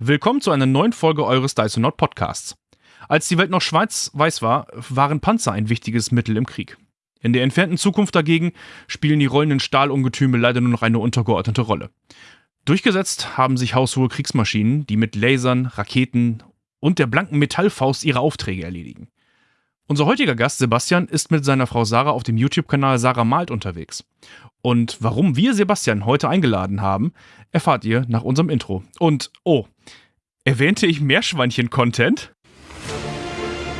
Willkommen zu einer neuen Folge eures Dysonaut Podcasts. Als die Welt noch schwarz-weiß war, waren Panzer ein wichtiges Mittel im Krieg. In der entfernten Zukunft dagegen spielen die rollenden Stahlungetüme leider nur noch eine untergeordnete Rolle. Durchgesetzt haben sich haushohe Kriegsmaschinen, die mit Lasern, Raketen und der blanken Metallfaust ihre Aufträge erledigen. Unser heutiger Gast Sebastian ist mit seiner Frau Sarah auf dem YouTube-Kanal Sarah Malt unterwegs. Und warum wir Sebastian heute eingeladen haben, erfahrt ihr nach unserem Intro. Und, oh, erwähnte ich Meerschweinchen-Content?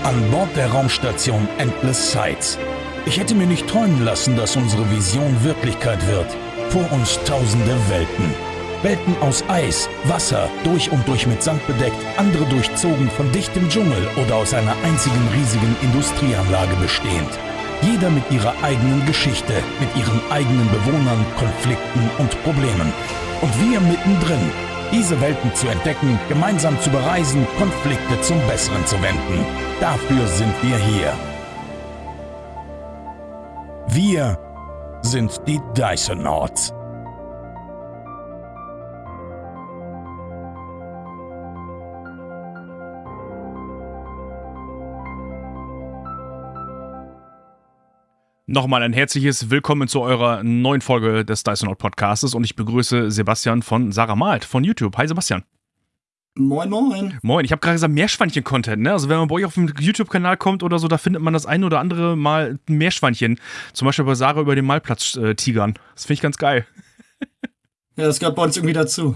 An Bord der Raumstation Endless Sights. Ich hätte mir nicht träumen lassen, dass unsere Vision Wirklichkeit wird. Vor uns tausende Welten. Welten aus Eis, Wasser, durch und durch mit Sand bedeckt, andere durchzogen von dichtem Dschungel oder aus einer einzigen riesigen Industrieanlage bestehend. Jeder mit ihrer eigenen Geschichte, mit ihren eigenen Bewohnern, Konflikten und Problemen. Und wir mittendrin, diese Welten zu entdecken, gemeinsam zu bereisen, Konflikte zum Besseren zu wenden. Dafür sind wir hier. Wir sind die Dysonauts. Nochmal ein herzliches Willkommen zu eurer neuen Folge des Dysonaut Podcastes und ich begrüße Sebastian von Sarah Malt von YouTube. Hi Sebastian. Moin, moin. Moin, ich habe gerade gesagt Meerschweinchen-Content, ne? Also wenn man bei euch auf dem YouTube-Kanal kommt oder so, da findet man das ein oder andere Mal Meerschweinchen. Zum Beispiel bei Sarah über den Malplatz-Tigern. Äh, das finde ich ganz geil. Ja, das gehört bei uns irgendwie dazu.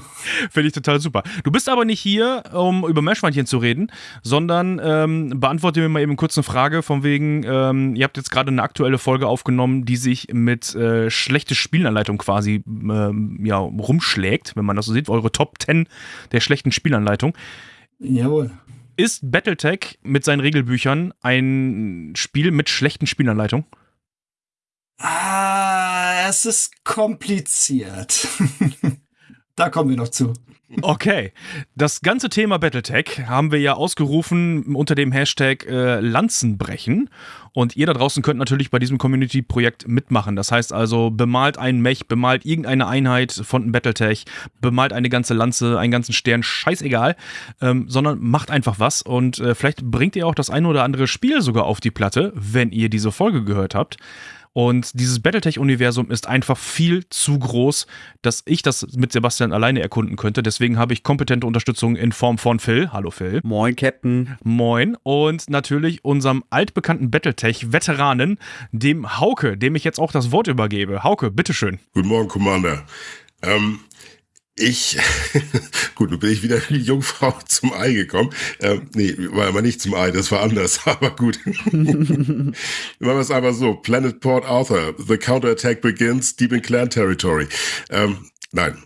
Finde ich total super. Du bist aber nicht hier, um über Meerschweinchen zu reden, sondern ähm, beantworte mir mal eben kurz eine Frage von wegen, ähm, ihr habt jetzt gerade eine aktuelle Folge aufgenommen, die sich mit äh, schlechte Spielanleitung quasi ähm, ja, rumschlägt, wenn man das so sieht, eure Top 10 der schlechten Spielanleitung. Jawohl. Ist Battletech mit seinen Regelbüchern ein Spiel mit schlechten Spielanleitungen? Ah, es ist kompliziert. da kommen wir noch zu. Okay, das ganze Thema Battletech haben wir ja ausgerufen unter dem Hashtag äh, Lanzenbrechen. Und ihr da draußen könnt natürlich bei diesem Community-Projekt mitmachen. Das heißt also, bemalt einen Mech, bemalt irgendeine Einheit von Battletech, bemalt eine ganze Lanze, einen ganzen Stern, scheißegal, ähm, sondern macht einfach was. Und äh, vielleicht bringt ihr auch das eine oder andere Spiel sogar auf die Platte, wenn ihr diese Folge gehört habt. Und dieses Battletech-Universum ist einfach viel zu groß, dass ich das mit Sebastian alleine erkunden könnte. Deswegen habe ich kompetente Unterstützung in Form von Phil. Hallo Phil. Moin, Captain. Moin. Und natürlich unserem altbekannten Battletech-Veteranen, dem Hauke, dem ich jetzt auch das Wort übergebe. Hauke, bitteschön. Guten Morgen, Commander. Ähm, ich, gut, nun bin ich wieder die Jungfrau zum Ei gekommen. Ähm, nee, war aber nicht zum Ei, das war anders, aber gut. Machen wir es einfach so. Planet Port Arthur, the counterattack begins deep in Clan Territory. Ähm, nein.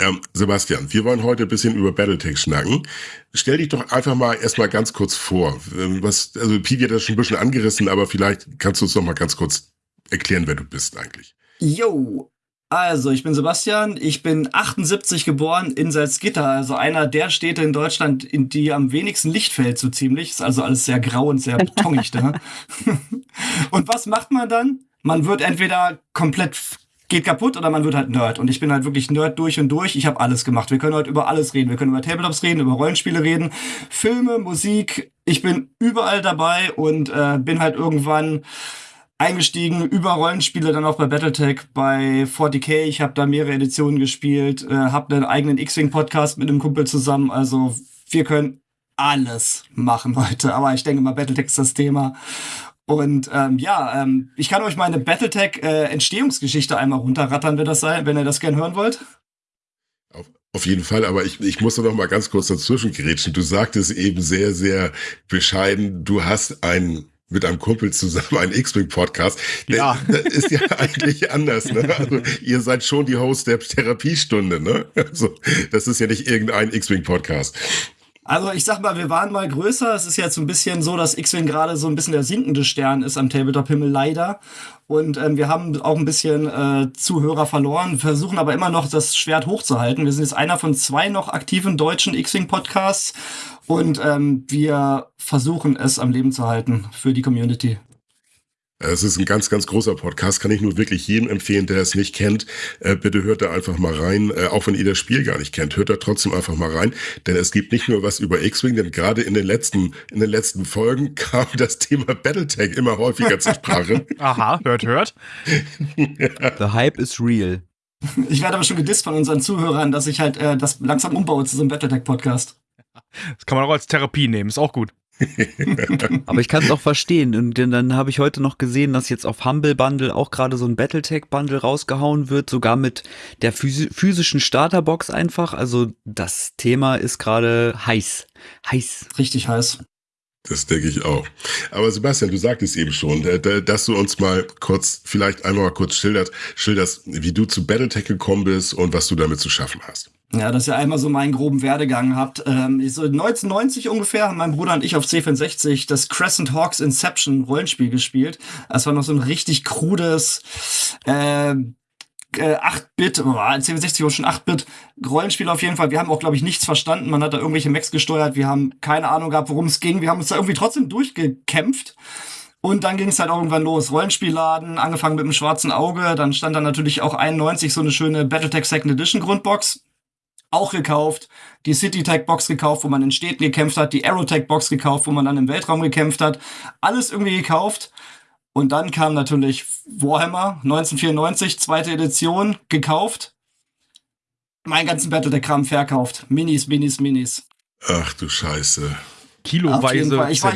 Ähm, Sebastian, wir wollen heute ein bisschen über Battletech schnacken. Stell dich doch einfach mal erstmal ganz kurz vor. Ähm, was, also Pivi hat das schon ein bisschen angerissen, aber vielleicht kannst du uns noch mal ganz kurz erklären, wer du bist eigentlich. Jo, also, ich bin Sebastian, ich bin 78 geboren in Salzgitter, also einer der Städte in Deutschland, in die am wenigsten Licht fällt, so ziemlich. Ist also alles sehr grau und sehr betonig da. und was macht man dann? Man wird entweder komplett geht kaputt oder man wird halt Nerd. Und ich bin halt wirklich Nerd durch und durch. Ich habe alles gemacht. Wir können heute über alles reden. Wir können über Tabletops reden, über Rollenspiele reden, Filme, Musik. Ich bin überall dabei und äh, bin halt irgendwann eingestiegen über Rollenspiele, dann auch bei Battletech, bei 40k. Ich habe da mehrere Editionen gespielt, äh, habe einen eigenen X-Wing-Podcast mit einem Kumpel zusammen. Also wir können alles machen heute. Aber ich denke mal, Battletech ist das Thema. Und ähm, ja, ähm, ich kann euch meine Battletech-Entstehungsgeschichte äh, einmal runterrattern, wenn, das sei, wenn ihr das gern hören wollt. Auf, auf jeden Fall, aber ich, ich muss noch mal ganz kurz dazwischen gerätschen. Du sagtest eben sehr, sehr bescheiden, du hast einen mit einem Kumpel zusammen einen X-Wing-Podcast. Ja. Das ist ja eigentlich anders. Ne? Also, ihr seid schon die Host der Therapiestunde. Ne? Also, das ist ja nicht irgendein X-Wing-Podcast. Also ich sag mal, wir waren mal größer. Es ist jetzt so ein bisschen so, dass X-Wing gerade so ein bisschen der sinkende Stern ist am Tabletop-Himmel, leider. Und ähm, wir haben auch ein bisschen äh, Zuhörer verloren, versuchen aber immer noch das Schwert hochzuhalten. Wir sind jetzt einer von zwei noch aktiven deutschen X-Wing-Podcasts und ähm, wir versuchen es am Leben zu halten für die Community. Es ist ein ganz, ganz großer Podcast, kann ich nur wirklich jedem empfehlen, der es nicht kennt. Äh, bitte hört da einfach mal rein, äh, auch wenn ihr das Spiel gar nicht kennt, hört da trotzdem einfach mal rein, denn es gibt nicht nur was über X-Wing, denn gerade in den letzten, in den letzten Folgen kam das Thema Battletech immer häufiger zur Sprache. Aha, hört, hört. The Hype is real. Ich werde aber schon gedisst von unseren Zuhörern, dass ich halt äh, das langsam umbaue zu so einem Battletech-Podcast. Das kann man auch als Therapie nehmen, ist auch gut. Aber ich kann es auch verstehen. Und dann habe ich heute noch gesehen, dass jetzt auf Humble Bundle auch gerade so ein Battletech Bundle rausgehauen wird, sogar mit der physischen Starterbox einfach. Also das Thema ist gerade heiß. Heiß. Richtig heiß. Das denke ich auch. Aber Sebastian, du sagtest eben schon, dass du uns mal kurz, vielleicht einmal mal kurz schildert, schilderst, wie du zu Battletech gekommen bist und was du damit zu schaffen hast. Ja, dass ihr einmal so meinen groben Werdegang habt. Ähm, so 1990 ungefähr haben mein Bruder und ich auf C64 das Crescent Hawks Inception Rollenspiel gespielt. Das war noch so ein richtig krudes äh, äh, 8-Bit, oh, C64 war schon 8-Bit Rollenspiel auf jeden Fall. Wir haben auch, glaube ich, nichts verstanden. Man hat da irgendwelche Mechs gesteuert. Wir haben keine Ahnung gehabt, worum es ging. Wir haben uns da irgendwie trotzdem durchgekämpft. Und dann ging es halt irgendwann los. Rollenspielladen, angefangen mit dem schwarzen Auge. Dann stand da natürlich auch 91 so eine schöne Battletech Second Edition Grundbox auch gekauft, die CityTech-Box gekauft, wo man in Städten gekämpft hat, die Aerotech-Box gekauft, wo man dann im Weltraum gekämpft hat. Alles irgendwie gekauft. Und dann kam natürlich Warhammer 1994, zweite Edition, gekauft. Mein ganzen Battletech-Kram verkauft. Minis, Minis, Minis. Ach du Scheiße. Kiloweise. Ich war,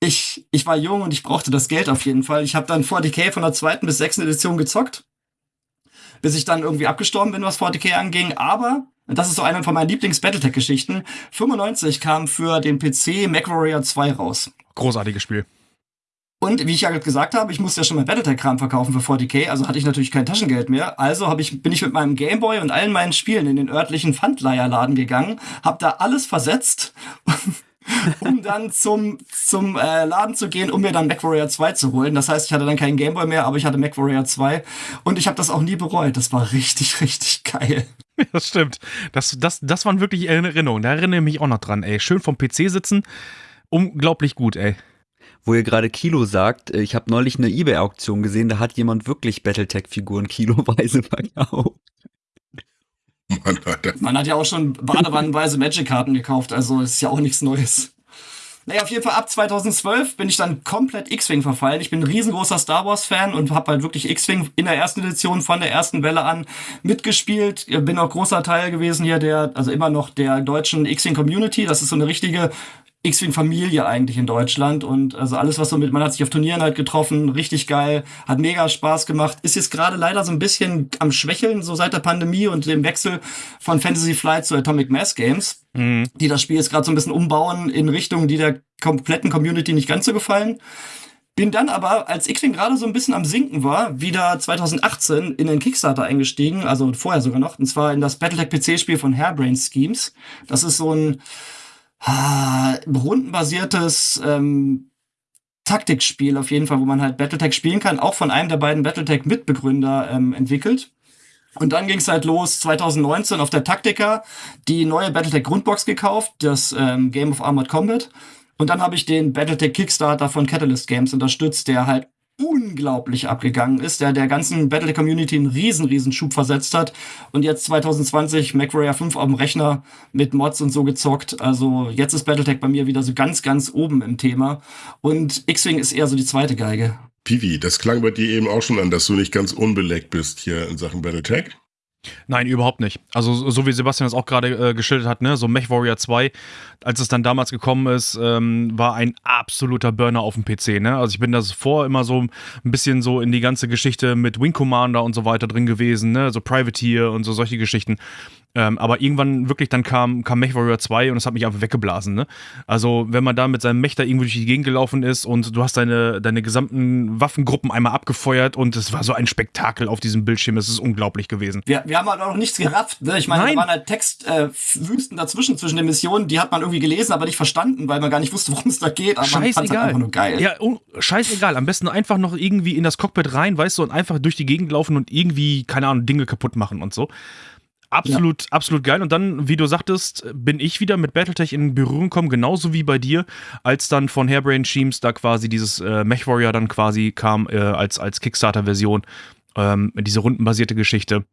ich, ich war jung und ich brauchte das Geld auf jeden Fall. Ich habe dann 40k von der zweiten bis sechsten Edition gezockt bis ich dann irgendwie abgestorben bin, was 40k anging. Aber und das ist so eine von meinen Lieblings-Battletech-Geschichten. 95 kam für den PC MacWarrior 2 raus. Großartiges Spiel. Und wie ich ja gesagt habe, ich musste ja schon mal Battletech-Kram verkaufen für 40k, also hatte ich natürlich kein Taschengeld mehr. Also ich, bin ich mit meinem Gameboy und allen meinen Spielen in den örtlichen Pfandleierladen gegangen, hab da alles versetzt um dann zum, zum äh, Laden zu gehen, um mir dann MacWarrior 2 zu holen. Das heißt, ich hatte dann keinen Gameboy mehr, aber ich hatte MacWarrior 2 und ich habe das auch nie bereut. Das war richtig, richtig geil. Das stimmt. Das, das, das waren wirklich Erinnerungen. Da erinnere ich mich auch noch dran, ey. Schön vom PC sitzen. Unglaublich gut, ey. Wo ihr gerade Kilo sagt, äh, ich habe neulich eine Ebay-Auktion gesehen, da hat jemand wirklich Battletech-Figuren kiloweise verkauft. Mann, Man hat ja auch schon badewannenweise Magic-Karten gekauft, also ist ja auch nichts Neues. Naja, auf jeden Fall ab 2012 bin ich dann komplett X-Wing verfallen. Ich bin ein riesengroßer Star Wars-Fan und habe halt wirklich X-Wing in der ersten Edition von der ersten Welle an mitgespielt. Bin auch großer Teil gewesen hier der, also immer noch der deutschen X-Wing-Community. Das ist so eine richtige X-Wing-Familie eigentlich in Deutschland und also alles, was so mit, man hat sich auf Turnieren halt getroffen, richtig geil, hat mega Spaß gemacht, ist jetzt gerade leider so ein bisschen am Schwächeln, so seit der Pandemie und dem Wechsel von Fantasy Flight zu Atomic Mass Games, mhm. die das Spiel jetzt gerade so ein bisschen umbauen in Richtungen, die der kompletten Community nicht ganz so gefallen. Bin dann aber, als X-Wing gerade so ein bisschen am Sinken war, wieder 2018 in den Kickstarter eingestiegen, also vorher sogar noch, und zwar in das Battletech PC-Spiel von Hairbrain Schemes. Das ist so ein ah, rundenbasiertes ähm, Taktikspiel auf jeden Fall, wo man halt Battletech spielen kann, auch von einem der beiden Battletech-Mitbegründer ähm, entwickelt. Und dann ging es halt los 2019 auf der Taktika die neue Battletech Grundbox gekauft, das ähm, Game of Armored Combat. Und dann habe ich den Battletech Kickstarter von Catalyst Games unterstützt, der halt unglaublich abgegangen ist, der der ganzen Battle Community einen riesen, riesen Schub versetzt hat und jetzt 2020 MacWarrior 5 auf dem Rechner mit Mods und so gezockt. Also jetzt ist Battletech bei mir wieder so ganz, ganz oben im Thema und X-Wing ist eher so die zweite Geige. Pivi, das klang bei dir eben auch schon an, dass du nicht ganz unbeleckt bist hier in Sachen Battletech. Nein, überhaupt nicht. Also so wie Sebastian das auch gerade äh, geschildert hat, ne, so Mech Warrior 2, als es dann damals gekommen ist, ähm, war ein absoluter Burner auf dem PC, ne? Also ich bin das vor immer so ein bisschen so in die ganze Geschichte mit Wing Commander und so weiter drin gewesen, ne, so Privateer und so solche Geschichten. Ähm, aber irgendwann wirklich dann kam, kam MechWarrior 2 und es hat mich einfach weggeblasen. Ne? Also, wenn man da mit seinem Mech da irgendwo durch die Gegend gelaufen ist und du hast deine, deine gesamten Waffengruppen einmal abgefeuert und es war so ein Spektakel auf diesem Bildschirm. Es ist unglaublich gewesen. Wir, wir haben halt auch noch nichts gerafft. Ne? Ich meine, Nein. da waren halt Textwüsten äh, dazwischen, zwischen den Missionen, die hat man irgendwie gelesen, aber nicht verstanden, weil man gar nicht wusste, worum es da geht. Aber scheißegal. halt einfach nur geil. Ja, oh, scheißegal. Am besten einfach noch irgendwie in das Cockpit rein, weißt du, und einfach durch die Gegend laufen und irgendwie, keine Ahnung, Dinge kaputt machen und so. Absolut, ja. absolut geil. Und dann, wie du sagtest, bin ich wieder mit Battletech in Berührung gekommen, genauso wie bei dir, als dann von Hairbrain Teams da quasi dieses äh, Mech dann quasi kam äh, als, als Kickstarter-Version, ähm, diese rundenbasierte Geschichte.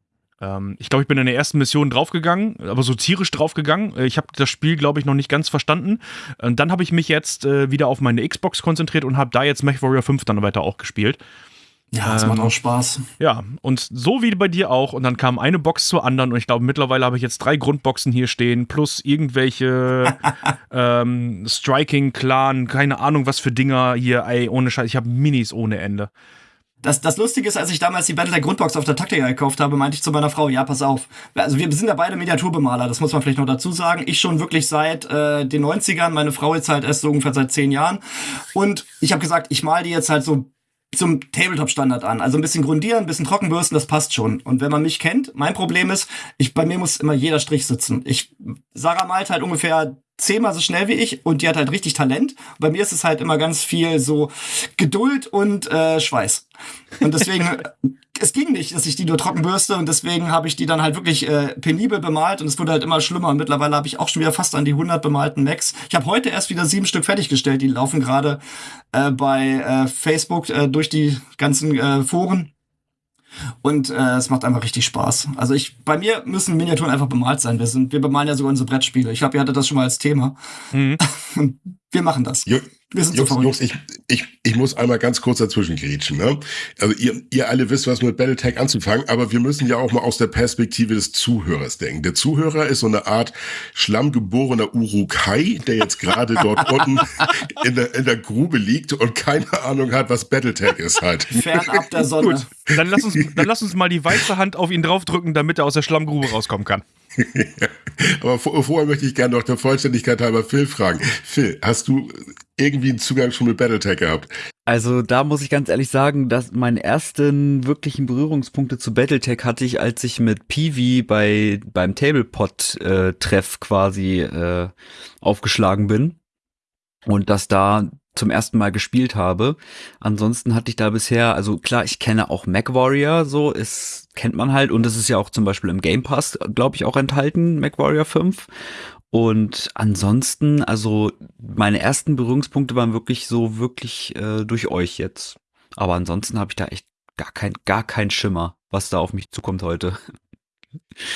Ähm, ich glaube, ich bin in der ersten Mission draufgegangen, aber so tierisch draufgegangen. Äh, ich habe das Spiel, glaube ich, noch nicht ganz verstanden. Und dann habe ich mich jetzt äh, wieder auf meine Xbox konzentriert und habe da jetzt Mech Warrior 5 dann weiter auch gespielt. Ja, das ähm, macht auch Spaß. Ja, und so wie bei dir auch. Und dann kam eine Box zur anderen. Und ich glaube, mittlerweile habe ich jetzt drei Grundboxen hier stehen, plus irgendwelche ähm, Striking, Clan, keine Ahnung, was für Dinger hier. Ey, ohne Scheiß. Ich habe Minis ohne Ende. Das, das Lustige ist, als ich damals die Battletech Grundbox auf der Taktika gekauft habe, meinte ich zu meiner Frau, ja, pass auf. Also wir sind ja beide Miniaturbemaler, das muss man vielleicht noch dazu sagen. Ich schon wirklich seit äh, den 90ern, meine Frau jetzt halt erst so ungefähr seit zehn Jahren. Und ich habe gesagt, ich mal die jetzt halt so zum Tabletop-Standard an. Also ein bisschen grundieren, ein bisschen trockenbürsten, das passt schon. Und wenn man mich kennt, mein Problem ist, ich, bei mir muss immer jeder Strich sitzen. Ich, Sarah malt halt ungefähr zehnmal so schnell wie ich und die hat halt richtig Talent. Bei mir ist es halt immer ganz viel so Geduld und äh, Schweiß. Und deswegen, es ging nicht, dass ich die nur trocken bürste und deswegen habe ich die dann halt wirklich äh, penibel bemalt und es wurde halt immer schlimmer. Und mittlerweile habe ich auch schon wieder fast an die 100 bemalten Macs. Ich habe heute erst wieder sieben Stück fertiggestellt. Die laufen gerade äh, bei äh, Facebook äh, durch die ganzen äh, Foren. Und äh, es macht einfach richtig Spaß. Also ich, bei mir müssen Miniaturen einfach bemalt sein. Wir sind, wir bemalen ja sogar unsere Brettspiele. Ich glaube, ihr hattet das schon mal als Thema. Mhm. wir machen das. Jo wir sind Jungs, so Jungs, ich, ich, ich muss einmal ganz kurz dazwischen grätschen. Ne? Also ihr, ihr alle wisst, was mit Battletech anzufangen, aber wir müssen ja auch mal aus der Perspektive des Zuhörers denken. Der Zuhörer ist so eine Art schlammgeborener Urukai, der jetzt gerade dort unten in der, in der Grube liegt und keine Ahnung hat, was Battletech ist halt. Fernab der Sonne. Gut, dann lass uns, dann lass uns mal die weiße Hand auf ihn draufdrücken, damit er aus der Schlammgrube rauskommen kann. Aber vorher möchte ich gerne noch der Vollständigkeit halber Phil fragen. Phil, hast du irgendwie einen Zugang schon mit Battletech gehabt? Also da muss ich ganz ehrlich sagen, dass meine ersten wirklichen Berührungspunkte zu Battletech hatte ich, als ich mit Peewee bei beim Tablepot-Treff äh, quasi äh, aufgeschlagen bin und das da zum ersten Mal gespielt habe. Ansonsten hatte ich da bisher, also klar, ich kenne auch MacWarrior, so ist kennt man halt und es ist ja auch zum Beispiel im Game Pass, glaube ich, auch enthalten, MacWarrior 5. Und ansonsten, also meine ersten Berührungspunkte waren wirklich so wirklich äh, durch euch jetzt. Aber ansonsten habe ich da echt gar kein gar kein Schimmer, was da auf mich zukommt heute.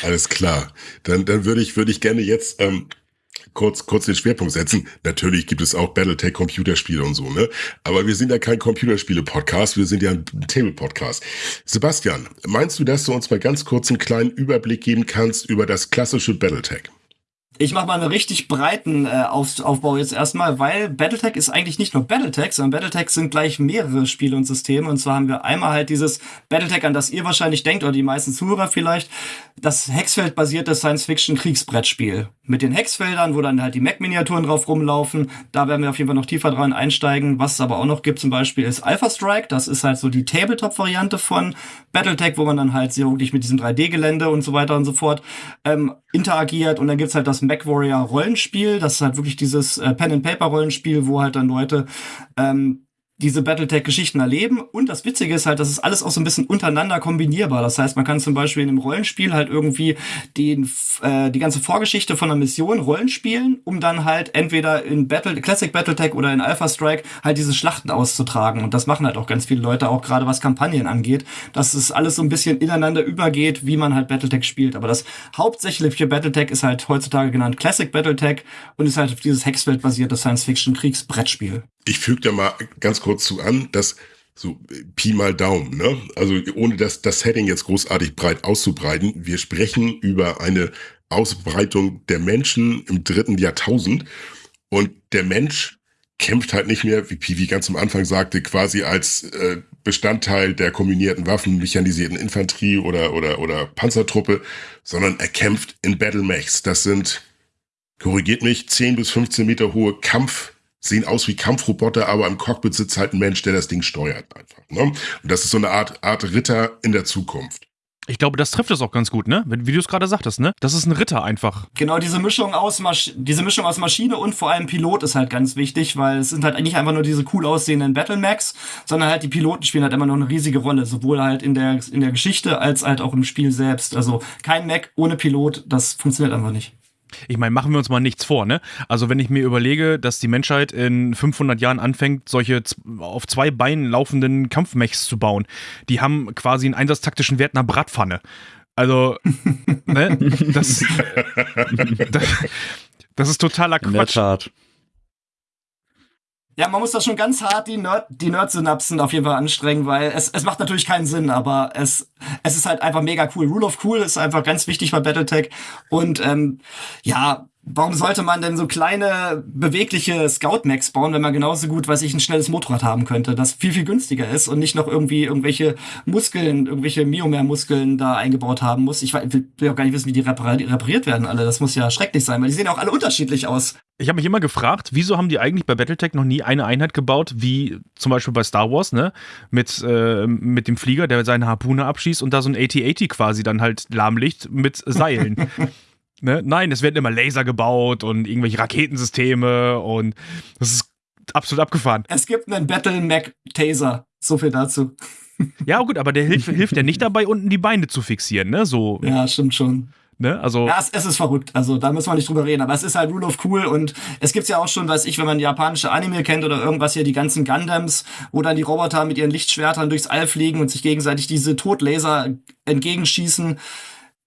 Alles klar. Dann dann würde ich würde ich gerne jetzt ähm, kurz, kurz den Schwerpunkt setzen. Natürlich gibt es auch Battletech Computerspiele und so, ne? Aber wir sind ja kein Computerspiele-Podcast, wir sind ja ein Table-Podcast. Sebastian, meinst du, dass du uns mal ganz kurz einen kleinen Überblick geben kannst über das klassische Battletech? Ich mache mal einen richtig breiten äh, Auf Aufbau jetzt erstmal, weil Battletech ist eigentlich nicht nur Battletech, sondern Battletech sind gleich mehrere Spiele und Systeme. Und zwar haben wir einmal halt dieses Battletech, an das ihr wahrscheinlich denkt, oder die meisten Zuhörer vielleicht, das Hexfeld-basierte Science-Fiction-Kriegsbrettspiel. Mit den Hexfeldern, wo dann halt die Mac-Miniaturen drauf rumlaufen. Da werden wir auf jeden Fall noch tiefer dran einsteigen. Was es aber auch noch gibt zum Beispiel ist Alpha Strike. Das ist halt so die Tabletop-Variante von Battletech, wo man dann halt sehr wirklich mit diesem 3D-Gelände und so weiter und so fort ähm, interagiert. Und dann gibt's halt das MacWarrior Rollenspiel. Das ist halt wirklich dieses äh, Pen-and-Paper-Rollenspiel, wo halt dann Leute ähm, diese Battletech-Geschichten erleben. Und das Witzige ist halt, das ist alles auch so ein bisschen untereinander kombinierbar. Das heißt, man kann zum Beispiel in einem Rollenspiel halt irgendwie den, äh, die ganze Vorgeschichte von einer Mission Rollenspielen, um dann halt entweder in Battle, Classic Battletech oder in Alpha Strike halt diese Schlachten auszutragen. Und das machen halt auch ganz viele Leute, auch gerade was Kampagnen angeht, dass es alles so ein bisschen ineinander übergeht, wie man halt Battletech spielt. Aber das hauptsächliche Battletech ist halt heutzutage genannt Classic Battletech und ist halt dieses Hexfeld-basierte Science-Fiction-Kriegsbrettspiel ich füge da mal ganz kurz zu an, dass so Pi mal Daumen, ne? Also ohne das, das Setting jetzt großartig breit auszubreiten, wir sprechen über eine Ausbreitung der Menschen im dritten Jahrtausend und der Mensch kämpft halt nicht mehr, wie Pivi ganz am Anfang sagte, quasi als äh, Bestandteil der kombinierten Waffen, mechanisierten Infanterie oder, oder, oder Panzertruppe, sondern er kämpft in Battle Mechs. Das sind, korrigiert mich, 10 bis 15 Meter hohe Kampf sehen aus wie Kampfroboter, aber im Cockpit sitzt halt ein Mensch, der das Ding steuert einfach. Ne? Und das ist so eine Art, Art Ritter in der Zukunft. Ich glaube, das trifft es auch ganz gut, ne? Wie du es gerade sagtest, ne? Das ist ein Ritter einfach. Genau, diese Mischung aus Masch diese Mischung aus Maschine und vor allem Pilot ist halt ganz wichtig, weil es sind halt nicht einfach nur diese cool aussehenden Battlemax, sondern halt die Piloten spielen halt immer noch eine riesige Rolle, sowohl halt in der in der Geschichte als halt auch im Spiel selbst. Also kein Mac ohne Pilot, das funktioniert einfach nicht. Ich meine, machen wir uns mal nichts vor, ne? Also wenn ich mir überlege, dass die Menschheit in 500 Jahren anfängt, solche auf zwei Beinen laufenden Kampfmechs zu bauen, die haben quasi einen einsatztaktischen Wert einer Bratpfanne. Also, ne? Das, das, das ist totaler Quatsch. In der Tat. Ja, man muss da schon ganz hart die, Nerd, die Nerd-Synapsen auf jeden Fall anstrengen, weil es, es macht natürlich keinen Sinn, aber es, es ist halt einfach mega cool. Rule of Cool ist einfach ganz wichtig bei Battletech. Und ähm, ja, warum sollte man denn so kleine, bewegliche Scout-Max bauen, wenn man genauso gut, weiß ich, ein schnelles Motorrad haben könnte, das viel, viel günstiger ist und nicht noch irgendwie irgendwelche Muskeln, irgendwelche Miomer-Muskeln da eingebaut haben muss. Ich will auch gar nicht wissen, wie die repariert werden alle. Das muss ja schrecklich sein, weil die sehen auch alle unterschiedlich aus. Ich habe mich immer gefragt, wieso haben die eigentlich bei Battletech noch nie eine Einheit gebaut, wie zum Beispiel bei Star Wars, ne? Mit, äh, mit dem Flieger, der seine Harpune abschießt und da so ein AT-80 quasi dann halt lahmlicht mit Seilen. Ne? Nein, es werden immer Laser gebaut und irgendwelche Raketensysteme und das ist absolut abgefahren. Es gibt einen Battle Mac Taser. So viel dazu. Ja, gut, aber der hilft, hilft ja nicht dabei, unten die Beine zu fixieren, ne? So. Ja, stimmt schon. Ne? Also ja, es, es, ist verrückt. Also da müssen wir nicht drüber reden. Aber es ist halt Rule of Cool und es gibt's ja auch schon, weiß ich, wenn man japanische Anime kennt oder irgendwas hier, die ganzen Gundams, wo dann die Roboter mit ihren Lichtschwertern durchs All fliegen und sich gegenseitig diese Totlaser entgegenschießen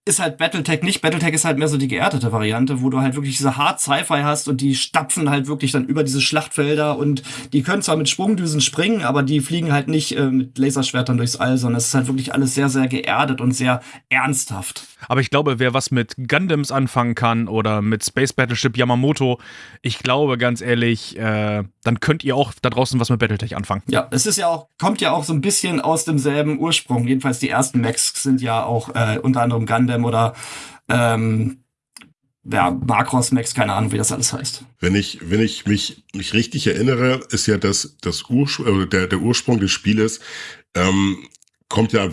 ist halt Battletech nicht. Battletech ist halt mehr so die geerdete Variante, wo du halt wirklich diese Hard Sci-Fi hast und die stapfen halt wirklich dann über diese Schlachtfelder und die können zwar mit Sprungdüsen springen, aber die fliegen halt nicht äh, mit Laserschwertern durchs All, sondern es ist halt wirklich alles sehr, sehr geerdet und sehr ernsthaft. Aber ich glaube, wer was mit Gundams anfangen kann oder mit Space Battleship Yamamoto, ich glaube ganz ehrlich, äh, dann könnt ihr auch da draußen was mit Battletech anfangen. Ja, es ist ja auch, kommt ja auch so ein bisschen aus demselben Ursprung. Jedenfalls die ersten Macs sind ja auch äh, unter anderem Gundam Gundam oder ähm, ja, Macross Max, keine Ahnung, wie das alles heißt. Wenn ich, wenn ich mich, mich richtig erinnere, ist ja das, das Urspr äh, der, der Ursprung des Spieles, ähm, kommt ja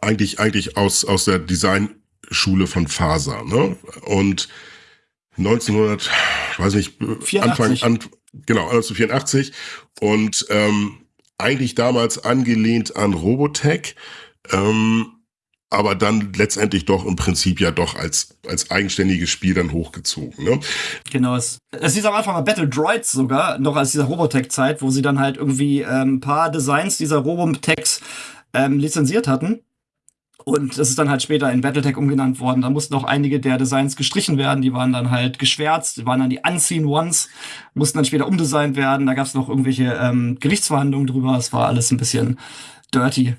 eigentlich, eigentlich aus, aus der Designschule von Faser, ne? Und 1900, weiß nicht, 84. Anfang, an, genau, 1984 und ähm, eigentlich damals angelehnt an Robotech, ähm, aber dann letztendlich doch im Prinzip ja doch als, als eigenständiges Spiel dann hochgezogen. Ne? Genau, es, es hieß am Anfang mal Battle Droids sogar, noch als dieser Robotech-Zeit, wo sie dann halt irgendwie ähm, ein paar Designs dieser Robotechs ähm, lizenziert hatten. Und das ist dann halt später in Battletech umgenannt worden. Da mussten auch einige der Designs gestrichen werden. Die waren dann halt geschwärzt, die waren dann die Unseen Ones, mussten dann später umdesignt werden. Da gab es noch irgendwelche ähm, Gerichtsverhandlungen drüber. Es war alles ein bisschen dirty.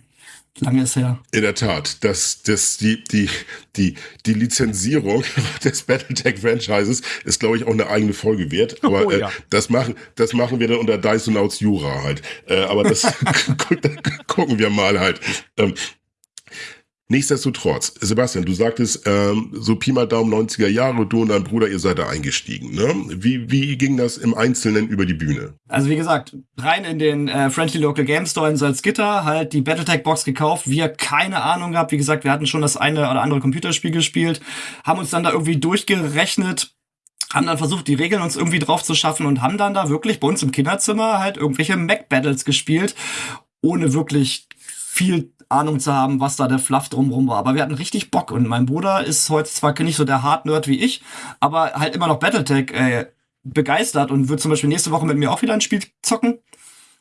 Lange ist her. In der Tat, dass das, die, die, die, die Lizenzierung des Battletech-Franchises ist, glaube ich, auch eine eigene Folge wert. Aber oh, ja. äh, das, machen, das machen wir dann unter Dyson aus Jura halt. Äh, aber das gucken wir mal halt. Ähm, Nichtsdestotrotz, Sebastian, du sagtest, ähm, so Pi mal Daumen 90er Jahre, du und dein Bruder, ihr seid da eingestiegen. Ne? Wie, wie ging das im Einzelnen über die Bühne? Also wie gesagt, rein in den äh, Friendly Local Game Store in Salzgitter, halt die Battletech-Box gekauft, wir keine Ahnung gehabt. Wie gesagt, wir hatten schon das eine oder andere Computerspiel gespielt, haben uns dann da irgendwie durchgerechnet, haben dann versucht, die Regeln uns irgendwie drauf zu schaffen und haben dann da wirklich bei uns im Kinderzimmer halt irgendwelche Mac-Battles gespielt, ohne wirklich viel Ahnung zu haben, was da der Fluff drumrum war. Aber wir hatten richtig Bock und mein Bruder ist heute zwar nicht so der Hard-Nerd wie ich, aber halt immer noch Battletech äh, begeistert und wird zum Beispiel nächste Woche mit mir auch wieder ein Spiel zocken.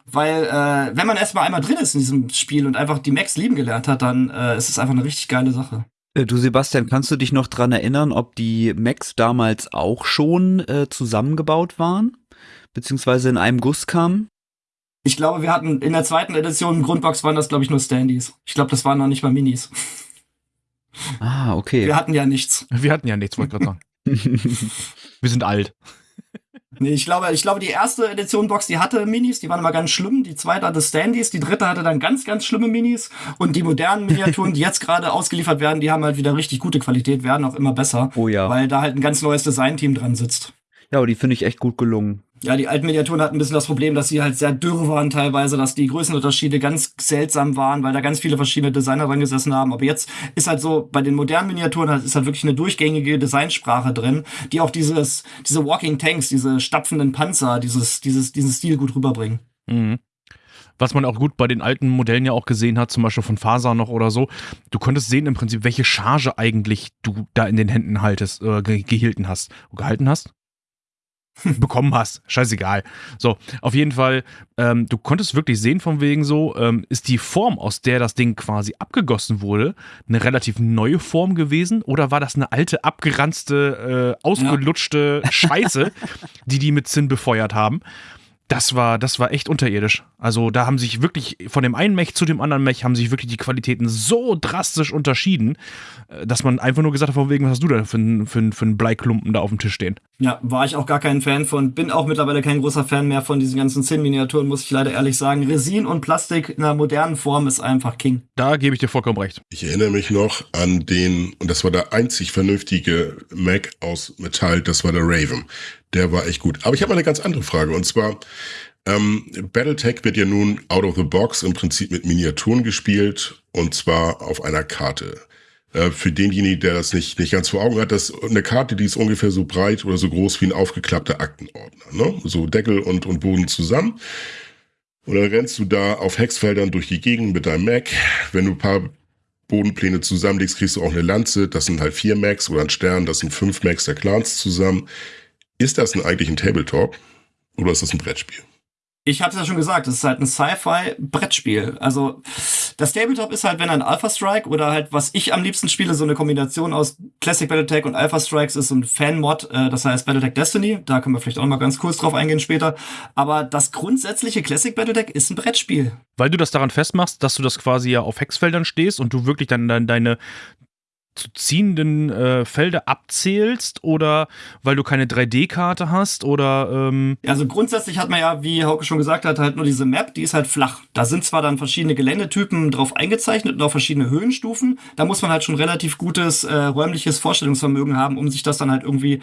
Weil äh, wenn man erstmal einmal drin ist in diesem Spiel und einfach die Max lieben gelernt hat, dann äh, ist es einfach eine richtig geile Sache. Äh, du Sebastian, kannst du dich noch dran erinnern, ob die Macs damals auch schon äh, zusammengebaut waren? Beziehungsweise in einem Guss kamen? Ich glaube, wir hatten in der zweiten Edition Grundbox waren das, glaube ich, nur Standys. Ich glaube, das waren noch nicht mal Minis. Ah, okay. Wir hatten ja nichts. Wir hatten ja nichts, wollte ich gerade sagen. wir sind alt. Nee, ich glaube, ich glaube, die erste Edition Box, die hatte Minis, die waren immer ganz schlimm. Die zweite hatte Standys, die dritte hatte dann ganz, ganz schlimme Minis. Und die modernen Miniaturen, die jetzt gerade ausgeliefert werden, die haben halt wieder richtig gute Qualität, werden auch immer besser. Oh ja. Weil da halt ein ganz neues Designteam dran sitzt. Ja, aber die finde ich echt gut gelungen. Ja, die alten Miniaturen hatten ein bisschen das Problem, dass sie halt sehr dürr waren teilweise, dass die Größenunterschiede ganz seltsam waren, weil da ganz viele verschiedene Designer dran gesessen haben. Aber jetzt ist halt so, bei den modernen Miniaturen halt, ist halt wirklich eine durchgängige Designsprache drin, die auch dieses, diese Walking Tanks, diese stapfenden Panzer, dieses, dieses, diesen Stil gut rüberbringen. Mhm. Was man auch gut bei den alten Modellen ja auch gesehen hat, zum Beispiel von Faser noch oder so. Du konntest sehen im Prinzip, welche Charge eigentlich du da in den Händen haltest, äh, gehielten hast, gehalten hast bekommen hast. Scheißegal. So, auf jeden Fall, ähm, du konntest wirklich sehen, von wegen so, ähm, ist die Form, aus der das Ding quasi abgegossen wurde, eine relativ neue Form gewesen oder war das eine alte, abgeranzte, äh, ausgelutschte ja. Scheiße, die die mit Zinn befeuert haben? Das war, das war echt unterirdisch. Also da haben sich wirklich von dem einen Mech zu dem anderen Mech haben sich wirklich die Qualitäten so drastisch unterschieden, äh, dass man einfach nur gesagt hat, von wegen, was hast du da für, für, für einen Bleiklumpen da auf dem Tisch stehen? Ja, war ich auch gar kein Fan von. Bin auch mittlerweile kein großer Fan mehr von diesen ganzen Zinn-Miniaturen, muss ich leider ehrlich sagen. Resin und Plastik in einer modernen Form ist einfach King. Da gebe ich dir vollkommen recht. Ich erinnere mich noch an den, und das war der einzig vernünftige Mac aus Metall, das war der Raven. Der war echt gut. Aber ich habe eine ganz andere Frage. Und zwar, ähm, Battletech wird ja nun out of the box im Prinzip mit Miniaturen gespielt. Und zwar auf einer Karte. Äh, für denjenigen, der das nicht, nicht ganz vor Augen hat, das eine Karte, die ist ungefähr so breit oder so groß wie ein aufgeklappter Aktenordner. Ne? So Deckel und, und Boden zusammen. Und dann rennst du da auf Hexfeldern durch die Gegend mit deinem Mac. Wenn du ein paar Bodenpläne zusammenlegst, kriegst du auch eine Lanze. Das sind halt vier Macs oder ein Stern, das sind fünf Macs der Clans zusammen. Ist das denn eigentlich ein Tabletop oder ist das ein Brettspiel? Ich habe es ja schon gesagt, es ist halt ein Sci-Fi-Brettspiel. Also das Tabletop ist halt, wenn ein Alpha Strike oder halt, was ich am liebsten spiele, so eine Kombination aus Classic Battletech und Alpha Strikes ist so ein Fan-Mod, äh, das heißt Battletech Destiny. Da können wir vielleicht auch mal ganz kurz drauf eingehen später. Aber das grundsätzliche Classic Battletech ist ein Brettspiel. Weil du das daran festmachst, dass du das quasi ja auf Hexfeldern stehst und du wirklich dann, dann deine zu ziehenden äh, Felder abzählst oder weil du keine 3D-Karte hast oder ähm Also grundsätzlich hat man ja, wie Hauke schon gesagt hat, halt nur diese Map, die ist halt flach. Da sind zwar dann verschiedene Geländetypen drauf eingezeichnet und auch verschiedene Höhenstufen. Da muss man halt schon relativ gutes äh, räumliches Vorstellungsvermögen haben, um sich das dann halt irgendwie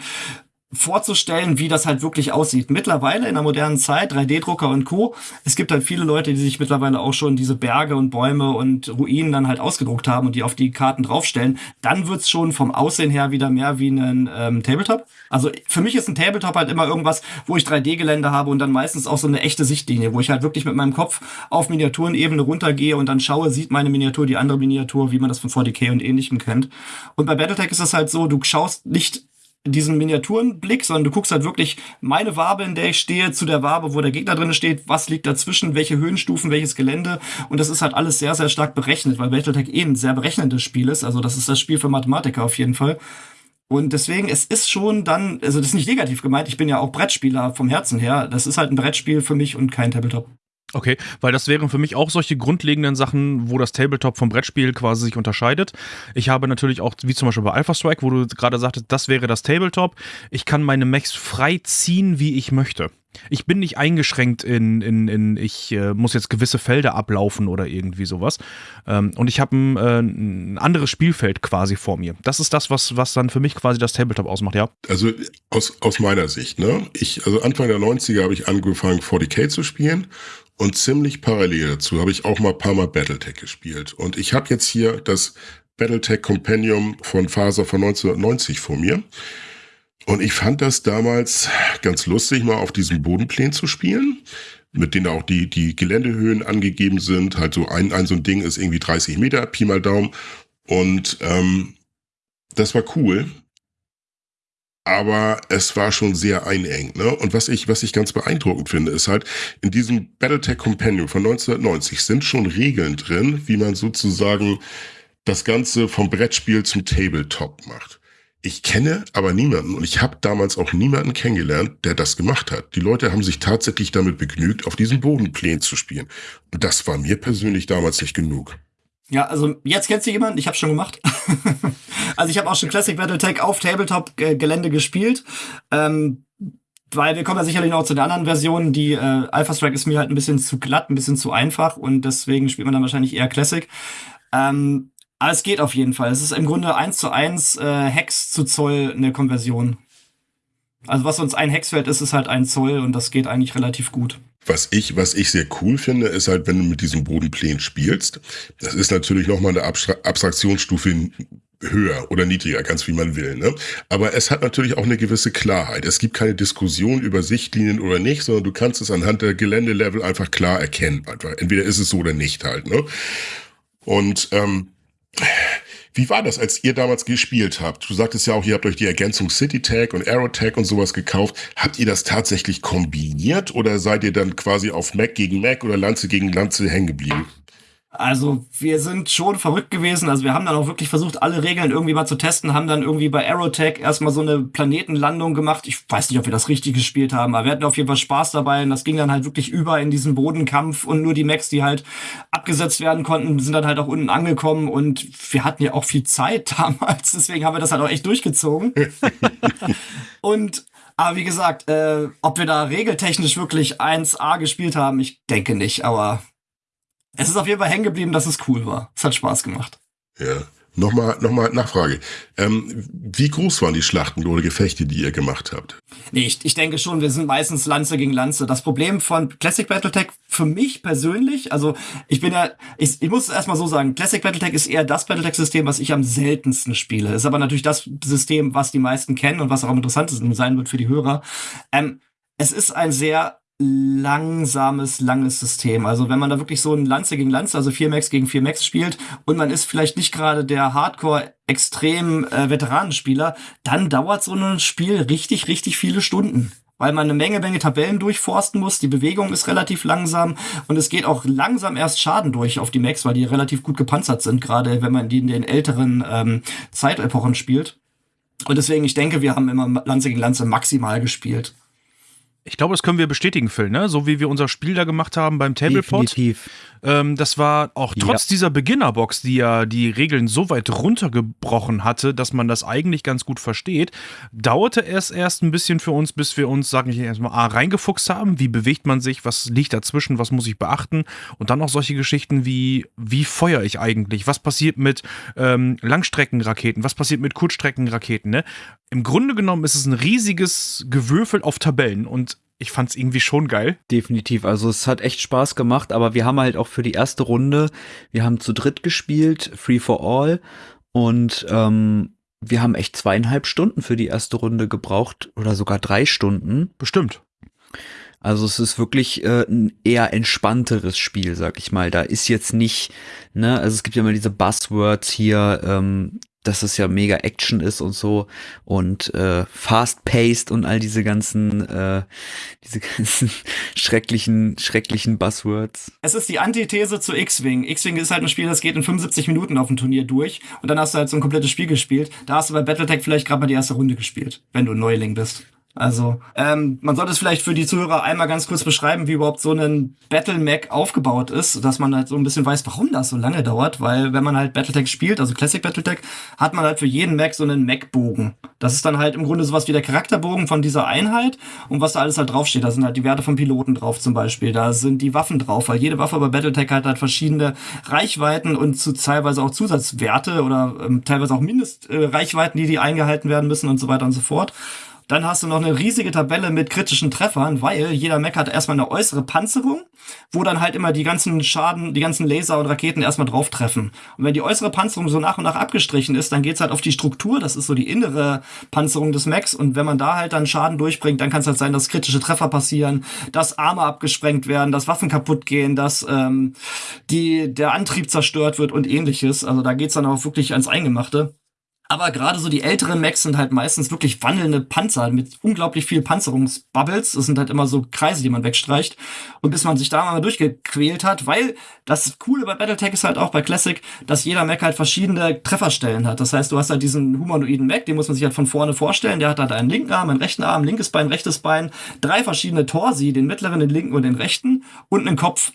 vorzustellen, wie das halt wirklich aussieht. Mittlerweile in der modernen Zeit, 3D-Drucker und Co. Es gibt halt viele Leute, die sich mittlerweile auch schon diese Berge und Bäume und Ruinen dann halt ausgedruckt haben und die auf die Karten draufstellen. Dann wird's schon vom Aussehen her wieder mehr wie ein ähm, Tabletop. Also für mich ist ein Tabletop halt immer irgendwas, wo ich 3D-Gelände habe und dann meistens auch so eine echte Sichtlinie, wo ich halt wirklich mit meinem Kopf auf Miniaturenebene runtergehe und dann schaue, sieht meine Miniatur die andere Miniatur, wie man das von 40k und ähnlichem kennt. Und bei Battletech ist das halt so, du schaust nicht diesen Miniaturenblick, sondern du guckst halt wirklich meine Wabe, in der ich stehe, zu der Wabe, wo der Gegner drin steht, was liegt dazwischen, welche Höhenstufen, welches Gelände. Und das ist halt alles sehr, sehr stark berechnet, weil Battletech eh ein sehr berechnendes Spiel ist. Also das ist das Spiel für Mathematiker auf jeden Fall. Und deswegen, es ist schon dann, also das ist nicht negativ gemeint, ich bin ja auch Brettspieler vom Herzen her. Das ist halt ein Brettspiel für mich und kein Tabletop. Okay, weil das wären für mich auch solche grundlegenden Sachen, wo das Tabletop vom Brettspiel quasi sich unterscheidet. Ich habe natürlich auch, wie zum Beispiel bei Alpha Strike, wo du gerade sagtest, das wäre das Tabletop. Ich kann meine Mechs frei ziehen, wie ich möchte. Ich bin nicht eingeschränkt in, in, in ich äh, muss jetzt gewisse Felder ablaufen oder irgendwie sowas. Ähm, und ich habe ein, äh, ein anderes Spielfeld quasi vor mir. Das ist das, was, was dann für mich quasi das Tabletop ausmacht, ja. Also aus, aus meiner Sicht, ne? Ich, also Anfang der 90er habe ich angefangen, 40k zu spielen und ziemlich parallel dazu habe ich auch mal ein paar Mal Battletech gespielt. Und ich habe jetzt hier das Battletech Compendium von Faser von 1990 vor mir. Und ich fand das damals ganz lustig, mal auf diesem Bodenplan zu spielen, mit denen auch die, die Geländehöhen angegeben sind. Halt so ein, ein so ein Ding ist irgendwie 30 Meter, Pi mal Daumen. Und ähm, das war cool aber es war schon sehr einengt. Ne? Und was ich, was ich ganz beeindruckend finde, ist halt, in diesem Battletech Companion von 1990 sind schon Regeln drin, wie man sozusagen das Ganze vom Brettspiel zum Tabletop macht. Ich kenne aber niemanden und ich habe damals auch niemanden kennengelernt, der das gemacht hat. Die Leute haben sich tatsächlich damit begnügt, auf diesen Bodenplänen zu spielen. Und das war mir persönlich damals nicht genug. Ja, also jetzt kennst du jemanden, ich habe schon gemacht. also ich habe auch schon Classic Battletech auf Tabletop-Gelände gespielt. Ähm, weil wir kommen ja sicherlich noch zu den anderen Versionen. Die äh, Alpha Strike ist mir halt ein bisschen zu glatt, ein bisschen zu einfach und deswegen spielt man dann wahrscheinlich eher Classic. Ähm, aber es geht auf jeden Fall. Es ist im Grunde eins zu eins äh, Hex zu Zoll eine Konversion. Also was uns ein Hexfeld ist, ist halt ein Zoll und das geht eigentlich relativ gut. Was ich, was ich sehr cool finde, ist halt, wenn du mit diesem Bodenplänen spielst, das ist natürlich nochmal eine Abstra Abstraktionsstufe höher oder niedriger, ganz wie man will. Ne? Aber es hat natürlich auch eine gewisse Klarheit. Es gibt keine Diskussion über Sichtlinien oder nicht, sondern du kannst es anhand der Geländelevel einfach klar erkennen. Entweder ist es so oder nicht halt. Ne? Und ähm, wie war das, als ihr damals gespielt habt? Du sagtest ja auch, ihr habt euch die Ergänzung City Tag und Aero Tag und sowas gekauft. Habt ihr das tatsächlich kombiniert oder seid ihr dann quasi auf Mac gegen Mac oder Lanze gegen Lanze hängen geblieben? Also wir sind schon verrückt gewesen. Also wir haben dann auch wirklich versucht, alle Regeln irgendwie mal zu testen, haben dann irgendwie bei Aerotech erstmal so eine Planetenlandung gemacht. Ich weiß nicht, ob wir das richtig gespielt haben, aber wir hatten auf jeden Fall Spaß dabei und das ging dann halt wirklich über in diesen Bodenkampf und nur die Max, die halt abgesetzt werden konnten, sind dann halt auch unten angekommen und wir hatten ja auch viel Zeit damals, deswegen haben wir das halt auch echt durchgezogen. und aber wie gesagt, äh, ob wir da regeltechnisch wirklich 1A gespielt haben, ich denke nicht, aber es ist auf jeden Fall hängen geblieben, dass es cool war. Es hat Spaß gemacht. Ja. Nochmal, nochmal Nachfrage. Ähm, wie groß waren die Schlachten oder Gefechte, die ihr gemacht habt? Nee, ich, ich denke schon, wir sind meistens Lanze gegen Lanze. Das Problem von Classic Battletech für mich persönlich, also ich bin ja, ich, ich muss erstmal so sagen, Classic Battletech ist eher das Battletech-System, was ich am seltensten spiele. Ist aber natürlich das System, was die meisten kennen und was auch am interessantesten sein wird für die Hörer. Ähm, es ist ein sehr langsames, langes System. Also wenn man da wirklich so ein Lanze gegen Lanze, also 4 Max gegen 4 Max spielt und man ist vielleicht nicht gerade der Hardcore extrem äh, Veteranenspieler, dann dauert so ein Spiel richtig, richtig viele Stunden. Weil man eine Menge, Menge Tabellen durchforsten muss. Die Bewegung ist relativ langsam und es geht auch langsam erst Schaden durch auf die Max, weil die relativ gut gepanzert sind, gerade wenn man die in den älteren ähm, Zeitepochen spielt. Und deswegen, ich denke, wir haben immer Lanze gegen Lanze maximal gespielt. Ich glaube, das können wir bestätigen, Phil, ne? So wie wir unser Spiel da gemacht haben beim Tablepot. Definitiv. Ähm, das war auch trotz ja. dieser Beginnerbox, die ja die Regeln so weit runtergebrochen hatte, dass man das eigentlich ganz gut versteht, dauerte es erst ein bisschen für uns, bis wir uns, sagen ich erstmal, A, reingefuchst haben. Wie bewegt man sich? Was liegt dazwischen? Was muss ich beachten? Und dann auch solche Geschichten wie, wie feuer ich eigentlich? Was passiert mit ähm, Langstreckenraketen? Was passiert mit Kurzstreckenraketen? Ne? Im Grunde genommen ist es ein riesiges Gewürfel auf Tabellen und ich fand es irgendwie schon geil. Definitiv. Also es hat echt Spaß gemacht, aber wir haben halt auch für die erste Runde, wir haben zu dritt gespielt, Free for All. Und ähm, wir haben echt zweieinhalb Stunden für die erste Runde gebraucht oder sogar drei Stunden. Bestimmt. Also es ist wirklich äh, ein eher entspannteres Spiel, sag ich mal. Da ist jetzt nicht, ne, also es gibt ja immer diese Buzzwords hier, ähm, dass es ja mega Action ist und so und äh, fast-paced und all diese ganzen, äh, diese ganzen schrecklichen, schrecklichen Buzzwords. Es ist die Antithese zu X-Wing. X-Wing ist halt ein Spiel, das geht in 75 Minuten auf dem Turnier durch und dann hast du halt so ein komplettes Spiel gespielt. Da hast du bei Battletech vielleicht gerade mal die erste Runde gespielt, wenn du ein Neuling bist. Also, ähm, man sollte es vielleicht für die Zuhörer einmal ganz kurz beschreiben, wie überhaupt so ein Battle Mac aufgebaut ist, dass man halt so ein bisschen weiß, warum das so lange dauert, weil wenn man halt Battletech spielt, also Classic Battletech, hat man halt für jeden Mac so einen Mac-Bogen. Das ist dann halt im Grunde sowas wie der Charakterbogen von dieser Einheit und was da alles halt draufsteht. Da sind halt die Werte von Piloten drauf zum Beispiel, da sind die Waffen drauf, weil jede Waffe bei Battletech hat halt verschiedene Reichweiten und zu teilweise auch Zusatzwerte oder ähm, teilweise auch Mindestreichweiten, äh, die die eingehalten werden müssen und so weiter und so fort. Dann hast du noch eine riesige Tabelle mit kritischen Treffern, weil jeder Mech hat erstmal eine äußere Panzerung, wo dann halt immer die ganzen Schaden, die ganzen Laser und Raketen erstmal drauf treffen. Und wenn die äußere Panzerung so nach und nach abgestrichen ist, dann geht's halt auf die Struktur, das ist so die innere Panzerung des Mechs. Und wenn man da halt dann Schaden durchbringt, dann kann es halt sein, dass kritische Treffer passieren, dass Arme abgesprengt werden, dass Waffen kaputt gehen, dass ähm, die, der Antrieb zerstört wird und ähnliches. Also da geht's dann auch wirklich ans Eingemachte. Aber gerade so die älteren Macs sind halt meistens wirklich wandelnde Panzer mit unglaublich viel Panzerungsbubbles. Das sind halt immer so Kreise, die man wegstreicht. Und bis man sich da mal durchgequält hat, weil das Coole bei Battletech ist halt auch bei Classic, dass jeder Mac halt verschiedene Trefferstellen hat. Das heißt, du hast halt diesen humanoiden Mac, den muss man sich halt von vorne vorstellen. Der hat halt einen linken Arm, einen rechten Arm, linkes Bein, rechtes Bein, drei verschiedene Torsi, den mittleren, den linken und den rechten und einen Kopf.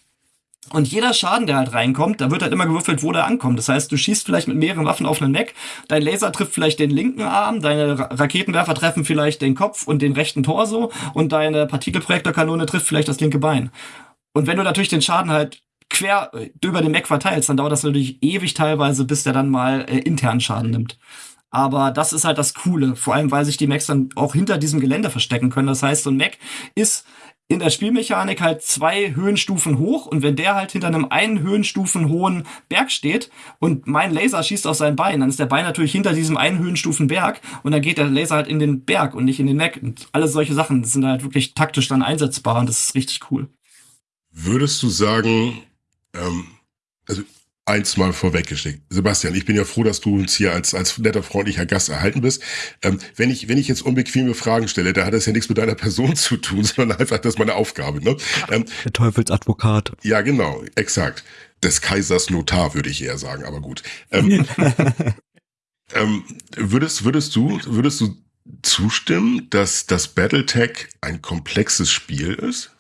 Und jeder Schaden, der halt reinkommt, da wird halt immer gewürfelt, wo der ankommt. Das heißt, du schießt vielleicht mit mehreren Waffen auf einen Mac, dein Laser trifft vielleicht den linken Arm, deine Raketenwerfer treffen vielleicht den Kopf und den rechten Torso und deine Partikelprojektorkanone trifft vielleicht das linke Bein. Und wenn du natürlich den Schaden halt quer äh, über den Mac verteilst, dann dauert das natürlich ewig teilweise, bis der dann mal äh, internen Schaden nimmt. Aber das ist halt das Coole, vor allem weil sich die Macs dann auch hinter diesem Gelände verstecken können. Das heißt, so ein Mac ist in der Spielmechanik halt zwei Höhenstufen hoch und wenn der halt hinter einem einen Höhenstufen hohen Berg steht und mein Laser schießt auf sein Bein, dann ist der Bein natürlich hinter diesem einen Höhenstufen Berg und dann geht der Laser halt in den Berg und nicht in den Mac und alle solche Sachen sind halt wirklich taktisch dann einsetzbar und das ist richtig cool. Würdest du sagen, ähm, also eins mal vorweggeschickt. Sebastian, ich bin ja froh, dass du uns hier als, als netter, freundlicher Gast erhalten bist. Ähm, wenn, ich, wenn ich jetzt unbequeme Fragen stelle, da hat das ja nichts mit deiner Person zu tun, sondern einfach, das ist meine Aufgabe. Ne? Ähm, Der Teufelsadvokat. Ja, genau, exakt. Des Kaisers Notar, würde ich eher sagen, aber gut. Ähm, ähm, würdest, würdest du, würdest du zustimmen, dass das Battletech ein komplexes Spiel ist?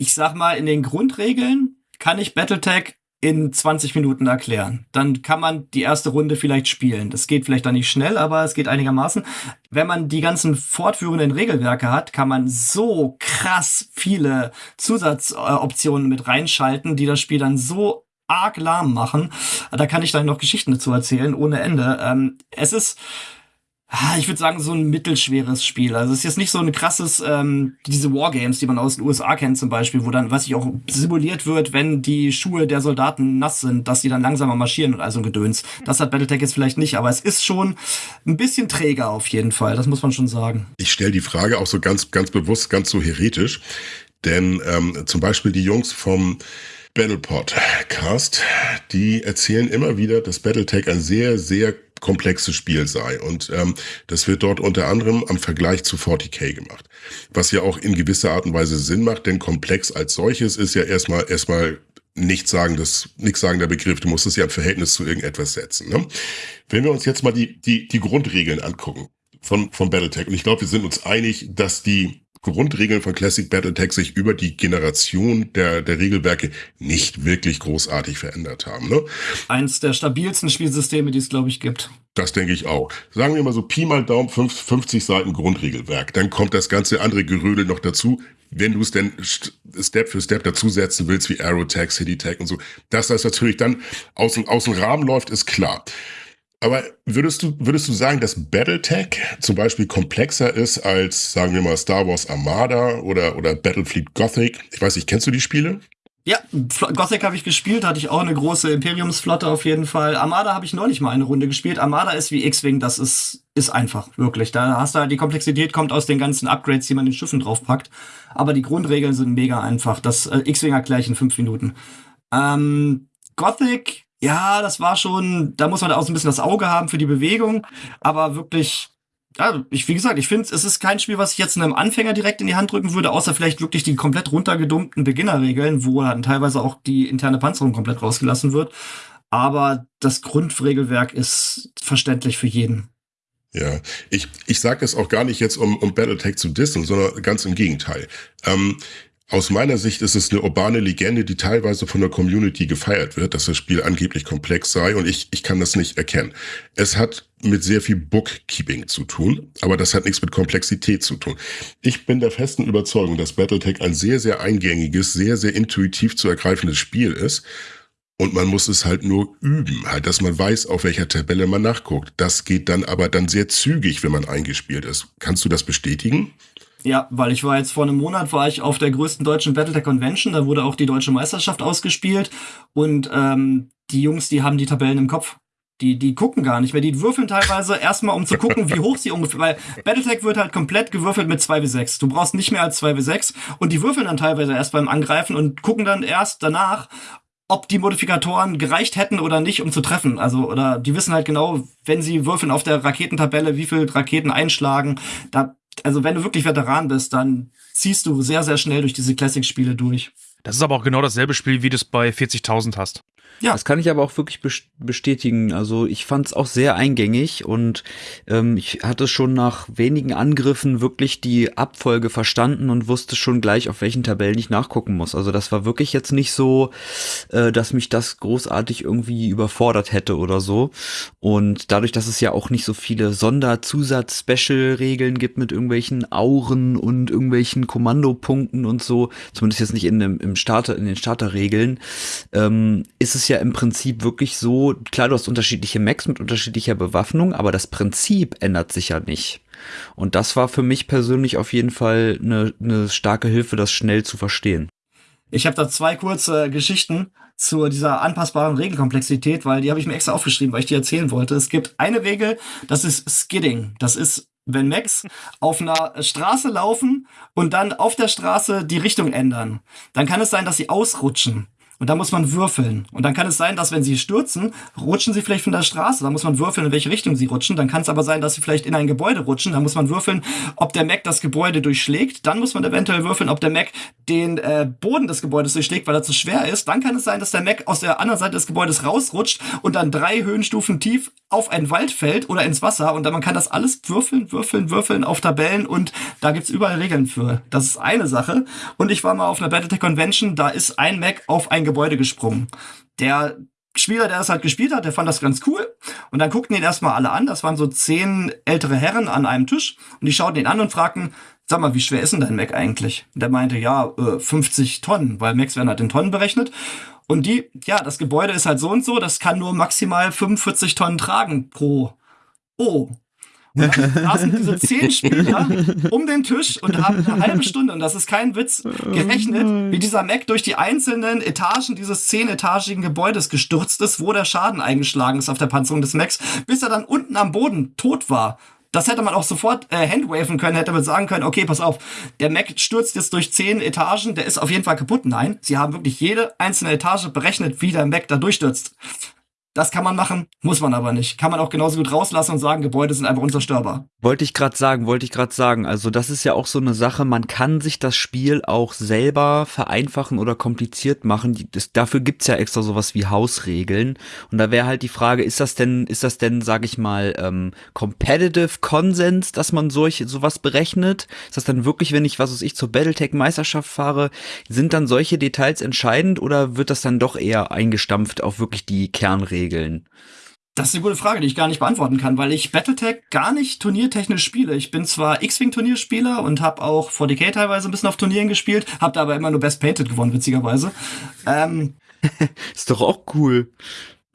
Ich sag mal, in den Grundregeln kann ich Battletech in 20 Minuten erklären. Dann kann man die erste Runde vielleicht spielen. Das geht vielleicht dann nicht schnell, aber es geht einigermaßen. Wenn man die ganzen fortführenden Regelwerke hat, kann man so krass viele Zusatzoptionen mit reinschalten, die das Spiel dann so arg lahm machen. Da kann ich dann noch Geschichten dazu erzählen, ohne Ende. Ähm, es ist ich würde sagen, so ein mittelschweres Spiel. Also es ist jetzt nicht so ein krasses, ähm, diese Wargames, die man aus den USA kennt zum Beispiel, wo dann, was ich auch simuliert wird, wenn die Schuhe der Soldaten nass sind, dass die dann langsamer marschieren und also ein Gedöns. Das hat Battletech jetzt vielleicht nicht, aber es ist schon ein bisschen träger auf jeden Fall, das muss man schon sagen. Ich stelle die Frage auch so ganz, ganz bewusst, ganz so heretisch, denn ähm, zum Beispiel die Jungs vom Battlepod Cast, die erzählen immer wieder, dass Battletech ein sehr, sehr komplexes Spiel sei. Und ähm, das wird dort unter anderem am Vergleich zu 40k gemacht. Was ja auch in gewisser Art und Weise Sinn macht, denn komplex als solches ist ja erstmal erstmal nichts sagen, das, nichts sagen der Begriff. Du musst es ja im Verhältnis zu irgendetwas setzen. Ne? Wenn wir uns jetzt mal die, die, die Grundregeln angucken von, von Battletech, und ich glaube, wir sind uns einig, dass die Grundregeln von Classic Battletech sich über die Generation der, der Regelwerke nicht wirklich großartig verändert haben. Ne? Eins der stabilsten Spielsysteme, die es, glaube ich, gibt. Das denke ich auch. Sagen wir mal so Pi mal Daumen 50 Seiten Grundregelwerk. Dann kommt das ganze andere Gerödel noch dazu, wenn du es denn Step für Step dazusetzen willst, wie Arrow Tag, City Tag und so. Dass das natürlich dann aus dem, aus dem Rahmen läuft, ist klar. Aber würdest du, würdest du sagen, dass Battletech zum Beispiel komplexer ist als, sagen wir mal, Star Wars Armada oder, oder Battlefleet Gothic? Ich weiß nicht, kennst du die Spiele? Ja, Gothic habe ich gespielt, hatte ich auch eine große Imperiumsflotte auf jeden Fall. Armada habe ich neulich mal eine Runde gespielt. Armada ist wie X-Wing, das ist, ist einfach, wirklich. Da hast du halt, die Komplexität kommt aus den ganzen Upgrades, die man in den Schiffen draufpackt. Aber die Grundregeln sind mega einfach. Das äh, X-Wing erkläre ich in fünf Minuten. Ähm, Gothic ja, das war schon, da muss man auch so ein bisschen das Auge haben für die Bewegung, aber wirklich, ja, ich, wie gesagt, ich finde, es ist kein Spiel, was ich jetzt einem Anfänger direkt in die Hand drücken würde, außer vielleicht wirklich die komplett runtergedummten Beginnerregeln, wo dann teilweise auch die interne Panzerung komplett rausgelassen wird. Aber das Grundregelwerk ist verständlich für jeden. Ja, ich, ich sage das auch gar nicht jetzt, um, um Battletech zu dissen, sondern ganz im Gegenteil. Ähm, aus meiner Sicht ist es eine urbane Legende, die teilweise von der Community gefeiert wird, dass das Spiel angeblich komplex sei und ich, ich kann das nicht erkennen. Es hat mit sehr viel Bookkeeping zu tun, aber das hat nichts mit Komplexität zu tun. Ich bin der festen Überzeugung, dass Battletech ein sehr, sehr eingängiges, sehr, sehr intuitiv zu ergreifendes Spiel ist. Und man muss es halt nur üben, halt, dass man weiß, auf welcher Tabelle man nachguckt. Das geht dann aber dann sehr zügig, wenn man eingespielt ist. Kannst du das bestätigen? Ja, weil ich war jetzt vor einem Monat war ich auf der größten deutschen Battletech Convention, da wurde auch die deutsche Meisterschaft ausgespielt und ähm, die Jungs, die haben die Tabellen im Kopf. Die, die gucken gar nicht mehr. Die würfeln teilweise erstmal, um zu gucken, wie hoch sie ungefähr, weil Battletech wird halt komplett gewürfelt mit 2 w 6. Du brauchst nicht mehr als 2 w 6 und die würfeln dann teilweise erst beim Angreifen und gucken dann erst danach, ob die Modifikatoren gereicht hätten oder nicht, um zu treffen. Also, oder die wissen halt genau, wenn sie würfeln auf der Raketentabelle, wie viel Raketen einschlagen. Da also wenn du wirklich Veteran bist, dann ziehst du sehr, sehr schnell durch diese Classic-Spiele durch. Das ist aber auch genau dasselbe Spiel, wie du es bei 40.000 hast. Ja. Das kann ich aber auch wirklich bestätigen. Also ich fand es auch sehr eingängig und ähm, ich hatte schon nach wenigen Angriffen wirklich die Abfolge verstanden und wusste schon gleich, auf welchen Tabellen ich nachgucken muss. Also das war wirklich jetzt nicht so, äh, dass mich das großartig irgendwie überfordert hätte oder so. Und dadurch, dass es ja auch nicht so viele Sonderzusatz-Special-Regeln gibt mit irgendwelchen Auren und irgendwelchen Kommandopunkten und so, zumindest jetzt nicht in dem, im Starter, in den Starterregeln, ähm, ist es ja im Prinzip wirklich so, klar, du hast unterschiedliche Macs mit unterschiedlicher Bewaffnung, aber das Prinzip ändert sich ja nicht. Und das war für mich persönlich auf jeden Fall eine, eine starke Hilfe, das schnell zu verstehen. Ich habe da zwei kurze Geschichten zu dieser anpassbaren Regelkomplexität, weil die habe ich mir extra aufgeschrieben, weil ich die erzählen wollte. Es gibt eine Regel, das ist Skidding. Das ist, wenn Macs auf einer Straße laufen und dann auf der Straße die Richtung ändern. Dann kann es sein, dass sie ausrutschen. Und da muss man würfeln. Und dann kann es sein, dass wenn sie stürzen, rutschen sie vielleicht von der Straße. Da muss man würfeln, in welche Richtung sie rutschen. Dann kann es aber sein, dass sie vielleicht in ein Gebäude rutschen. Da muss man würfeln, ob der Mac das Gebäude durchschlägt. Dann muss man eventuell würfeln, ob der Mac den äh, Boden des Gebäudes durchschlägt, weil er zu schwer ist. Dann kann es sein, dass der Mac aus der anderen Seite des Gebäudes rausrutscht und dann drei Höhenstufen tief auf einen Wald fällt oder ins Wasser. Und dann man kann das alles würfeln, würfeln, würfeln auf Tabellen. Und da gibt's überall Regeln für. Das ist eine Sache. Und ich war mal auf einer Battletech Convention. Da ist ein Mac auf ein Gebäude gesprungen. Der Spieler, der das halt gespielt hat, der fand das ganz cool. Und dann guckten ihn erstmal alle an. Das waren so zehn ältere Herren an einem Tisch. Und die schauten ihn an und fragten, sag mal, wie schwer ist denn dein Mac eigentlich? Und der meinte, ja, 50 äh, Tonnen, weil Macs werden halt in Tonnen berechnet. Und die, ja, das Gebäude ist halt so und so, das kann nur maximal 45 Tonnen tragen pro. Oh, und dann saßen diese zehn Spieler um den Tisch und haben eine halbe Stunde, und das ist kein Witz, gerechnet, wie dieser Mac durch die einzelnen Etagen dieses zehnetagigen Gebäudes gestürzt ist, wo der Schaden eingeschlagen ist auf der Panzerung des Macs, bis er dann unten am Boden tot war. Das hätte man auch sofort äh, handwaven können, hätte man sagen können, okay, pass auf, der Mac stürzt jetzt durch zehn Etagen, der ist auf jeden Fall kaputt. Nein, sie haben wirklich jede einzelne Etage berechnet, wie der Mac da durchstürzt. Das kann man machen, muss man aber nicht. Kann man auch genauso gut rauslassen und sagen, Gebäude sind einfach unzerstörbar. Wollte ich gerade sagen, wollte ich gerade sagen. Also das ist ja auch so eine Sache, man kann sich das Spiel auch selber vereinfachen oder kompliziert machen. Das, dafür gibt's ja extra sowas wie Hausregeln. Und da wäre halt die Frage, ist das denn, ist das denn, sag ich mal, ähm, Competitive Consens, dass man solch, sowas berechnet? Ist das dann wirklich, wenn ich, was weiß ich, zur Battletech-Meisterschaft fahre, sind dann solche Details entscheidend oder wird das dann doch eher eingestampft auf wirklich die Kernregeln? Regeln? Das ist eine gute Frage, die ich gar nicht beantworten kann, weil ich Battletech gar nicht turniertechnisch spiele. Ich bin zwar X-Wing-Turnierspieler und habe auch 40k teilweise ein bisschen auf Turnieren gespielt, habe da aber immer nur Best Painted gewonnen, witzigerweise. Ähm, ist doch auch cool.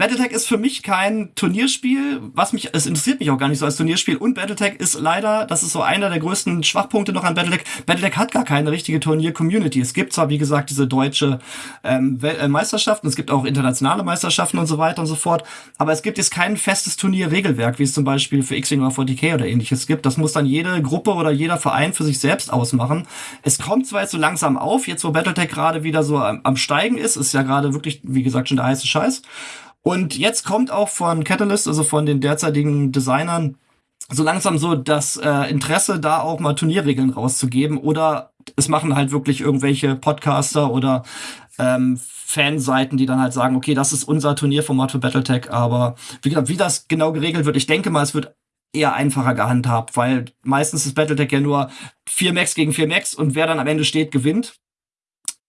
Battletech ist für mich kein Turnierspiel, was mich, es interessiert mich auch gar nicht so als Turnierspiel. Und Battletech ist leider, das ist so einer der größten Schwachpunkte noch an Battletech. Battletech hat gar keine richtige Turnier-Community. Es gibt zwar, wie gesagt, diese deutsche ähm, äh, Meisterschaften, es gibt auch internationale Meisterschaften und so weiter und so fort, aber es gibt jetzt kein festes Turnier-Regelwerk, wie es zum Beispiel für X-Wing oder 40k oder ähnliches gibt. Das muss dann jede Gruppe oder jeder Verein für sich selbst ausmachen. Es kommt zwar jetzt so langsam auf, jetzt wo Battletech gerade wieder so am, am Steigen ist, ist ja gerade wirklich, wie gesagt, schon der heiße Scheiß. Und jetzt kommt auch von Catalyst, also von den derzeitigen Designern, so langsam so das äh, Interesse, da auch mal Turnierregeln rauszugeben. Oder es machen halt wirklich irgendwelche Podcaster oder ähm, Fanseiten, die dann halt sagen, okay, das ist unser Turnierformat für Battletech. Aber wie gesagt, wie das genau geregelt wird, ich denke mal, es wird eher einfacher gehandhabt, weil meistens ist Battletech ja nur vier Max gegen vier Max und wer dann am Ende steht, gewinnt.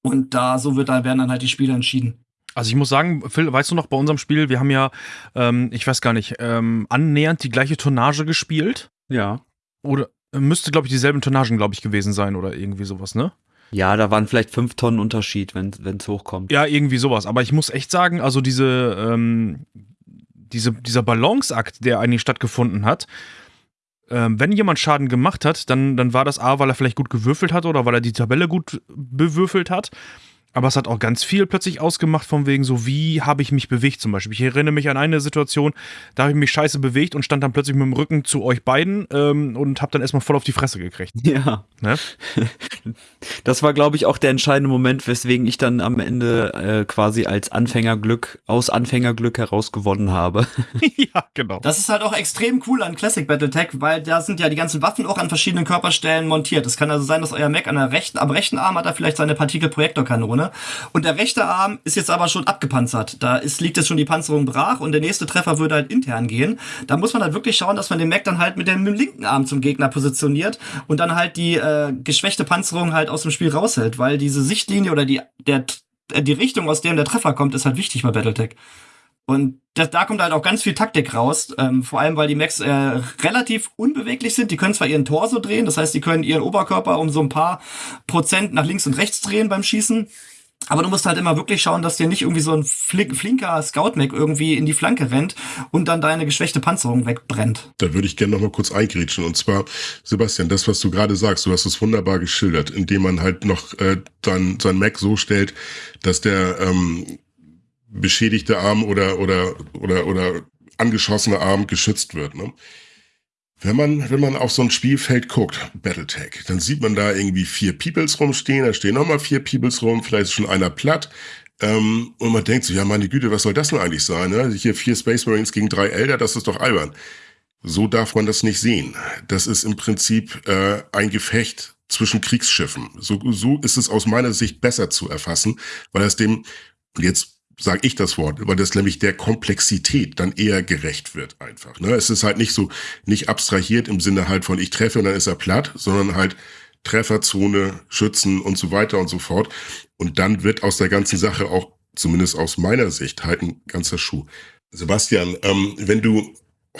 Und da so wird da werden dann halt die Spiele entschieden. Also ich muss sagen, Phil, weißt du noch, bei unserem Spiel, wir haben ja, ähm, ich weiß gar nicht, ähm, annähernd die gleiche Tonnage gespielt. Ja. Oder äh, müsste, glaube ich, dieselben Tonnagen, glaube ich, gewesen sein oder irgendwie sowas, ne? Ja, da waren vielleicht fünf Tonnen Unterschied, wenn es hochkommt. Ja, irgendwie sowas. Aber ich muss echt sagen, also diese, ähm, diese, dieser Balanceakt, der eigentlich stattgefunden hat, ähm, wenn jemand Schaden gemacht hat, dann, dann war das A, weil er vielleicht gut gewürfelt hat oder weil er die Tabelle gut bewürfelt hat. Aber es hat auch ganz viel plötzlich ausgemacht, von wegen so, wie habe ich mich bewegt zum Beispiel. Ich erinnere mich an eine Situation, da habe ich mich scheiße bewegt und stand dann plötzlich mit dem Rücken zu euch beiden ähm, und habe dann erstmal voll auf die Fresse gekriegt. Ja. Ne? Das war, glaube ich, auch der entscheidende Moment, weswegen ich dann am Ende äh, quasi als Anfängerglück, aus Anfängerglück heraus gewonnen habe. ja, genau. Das ist halt auch extrem cool an Classic Battletech, weil da sind ja die ganzen Waffen auch an verschiedenen Körperstellen montiert. Es kann also sein, dass euer Mac an der rechten, am rechten Arm hat er vielleicht seine Partikelprojektorkanone vorne. Und der rechte Arm ist jetzt aber schon abgepanzert. Da ist, liegt jetzt schon die Panzerung brach und der nächste Treffer würde halt intern gehen. Da muss man halt wirklich schauen, dass man den Mac dann halt mit dem, mit dem linken Arm zum Gegner positioniert und dann halt die äh, geschwächte Panzerung halt aus dem Spiel raushält, weil diese Sichtlinie oder die, der, die Richtung, aus der der Treffer kommt, ist halt wichtig bei Battletech. Und da, da kommt halt auch ganz viel Taktik raus, ähm, vor allem weil die Macs äh, relativ unbeweglich sind. Die können zwar ihren Torso drehen, das heißt, die können ihren Oberkörper um so ein paar Prozent nach links und rechts drehen beim Schießen. Aber du musst halt immer wirklich schauen, dass dir nicht irgendwie so ein flinker Scout-Mac irgendwie in die Flanke rennt und dann deine geschwächte Panzerung wegbrennt. Da würde ich gerne noch mal kurz eingrätschen. Und zwar, Sebastian, das, was du gerade sagst, du hast es wunderbar geschildert, indem man halt noch äh, dann sein Mac so stellt, dass der ähm, beschädigte Arm oder, oder, oder, oder angeschossene Arm geschützt wird. Ne? Wenn man, wenn man auf so ein Spielfeld guckt, Battletech, dann sieht man da irgendwie vier Peoples rumstehen, da stehen nochmal vier Peoples rum, vielleicht ist schon einer platt. Ähm, und man denkt so, ja meine Güte, was soll das denn eigentlich sein? Ne? Hier vier Space Marines gegen drei Elder, das ist doch albern. So darf man das nicht sehen. Das ist im Prinzip äh, ein Gefecht zwischen Kriegsschiffen. So, so ist es aus meiner Sicht besser zu erfassen, weil es dem, und jetzt sage ich das Wort, weil das nämlich der Komplexität dann eher gerecht wird einfach. Ne? Es ist halt nicht so, nicht abstrahiert im Sinne halt von ich treffe und dann ist er platt, sondern halt Trefferzone, Schützen und so weiter und so fort. Und dann wird aus der ganzen Sache auch, zumindest aus meiner Sicht, halt ein ganzer Schuh. Sebastian, ähm, wenn du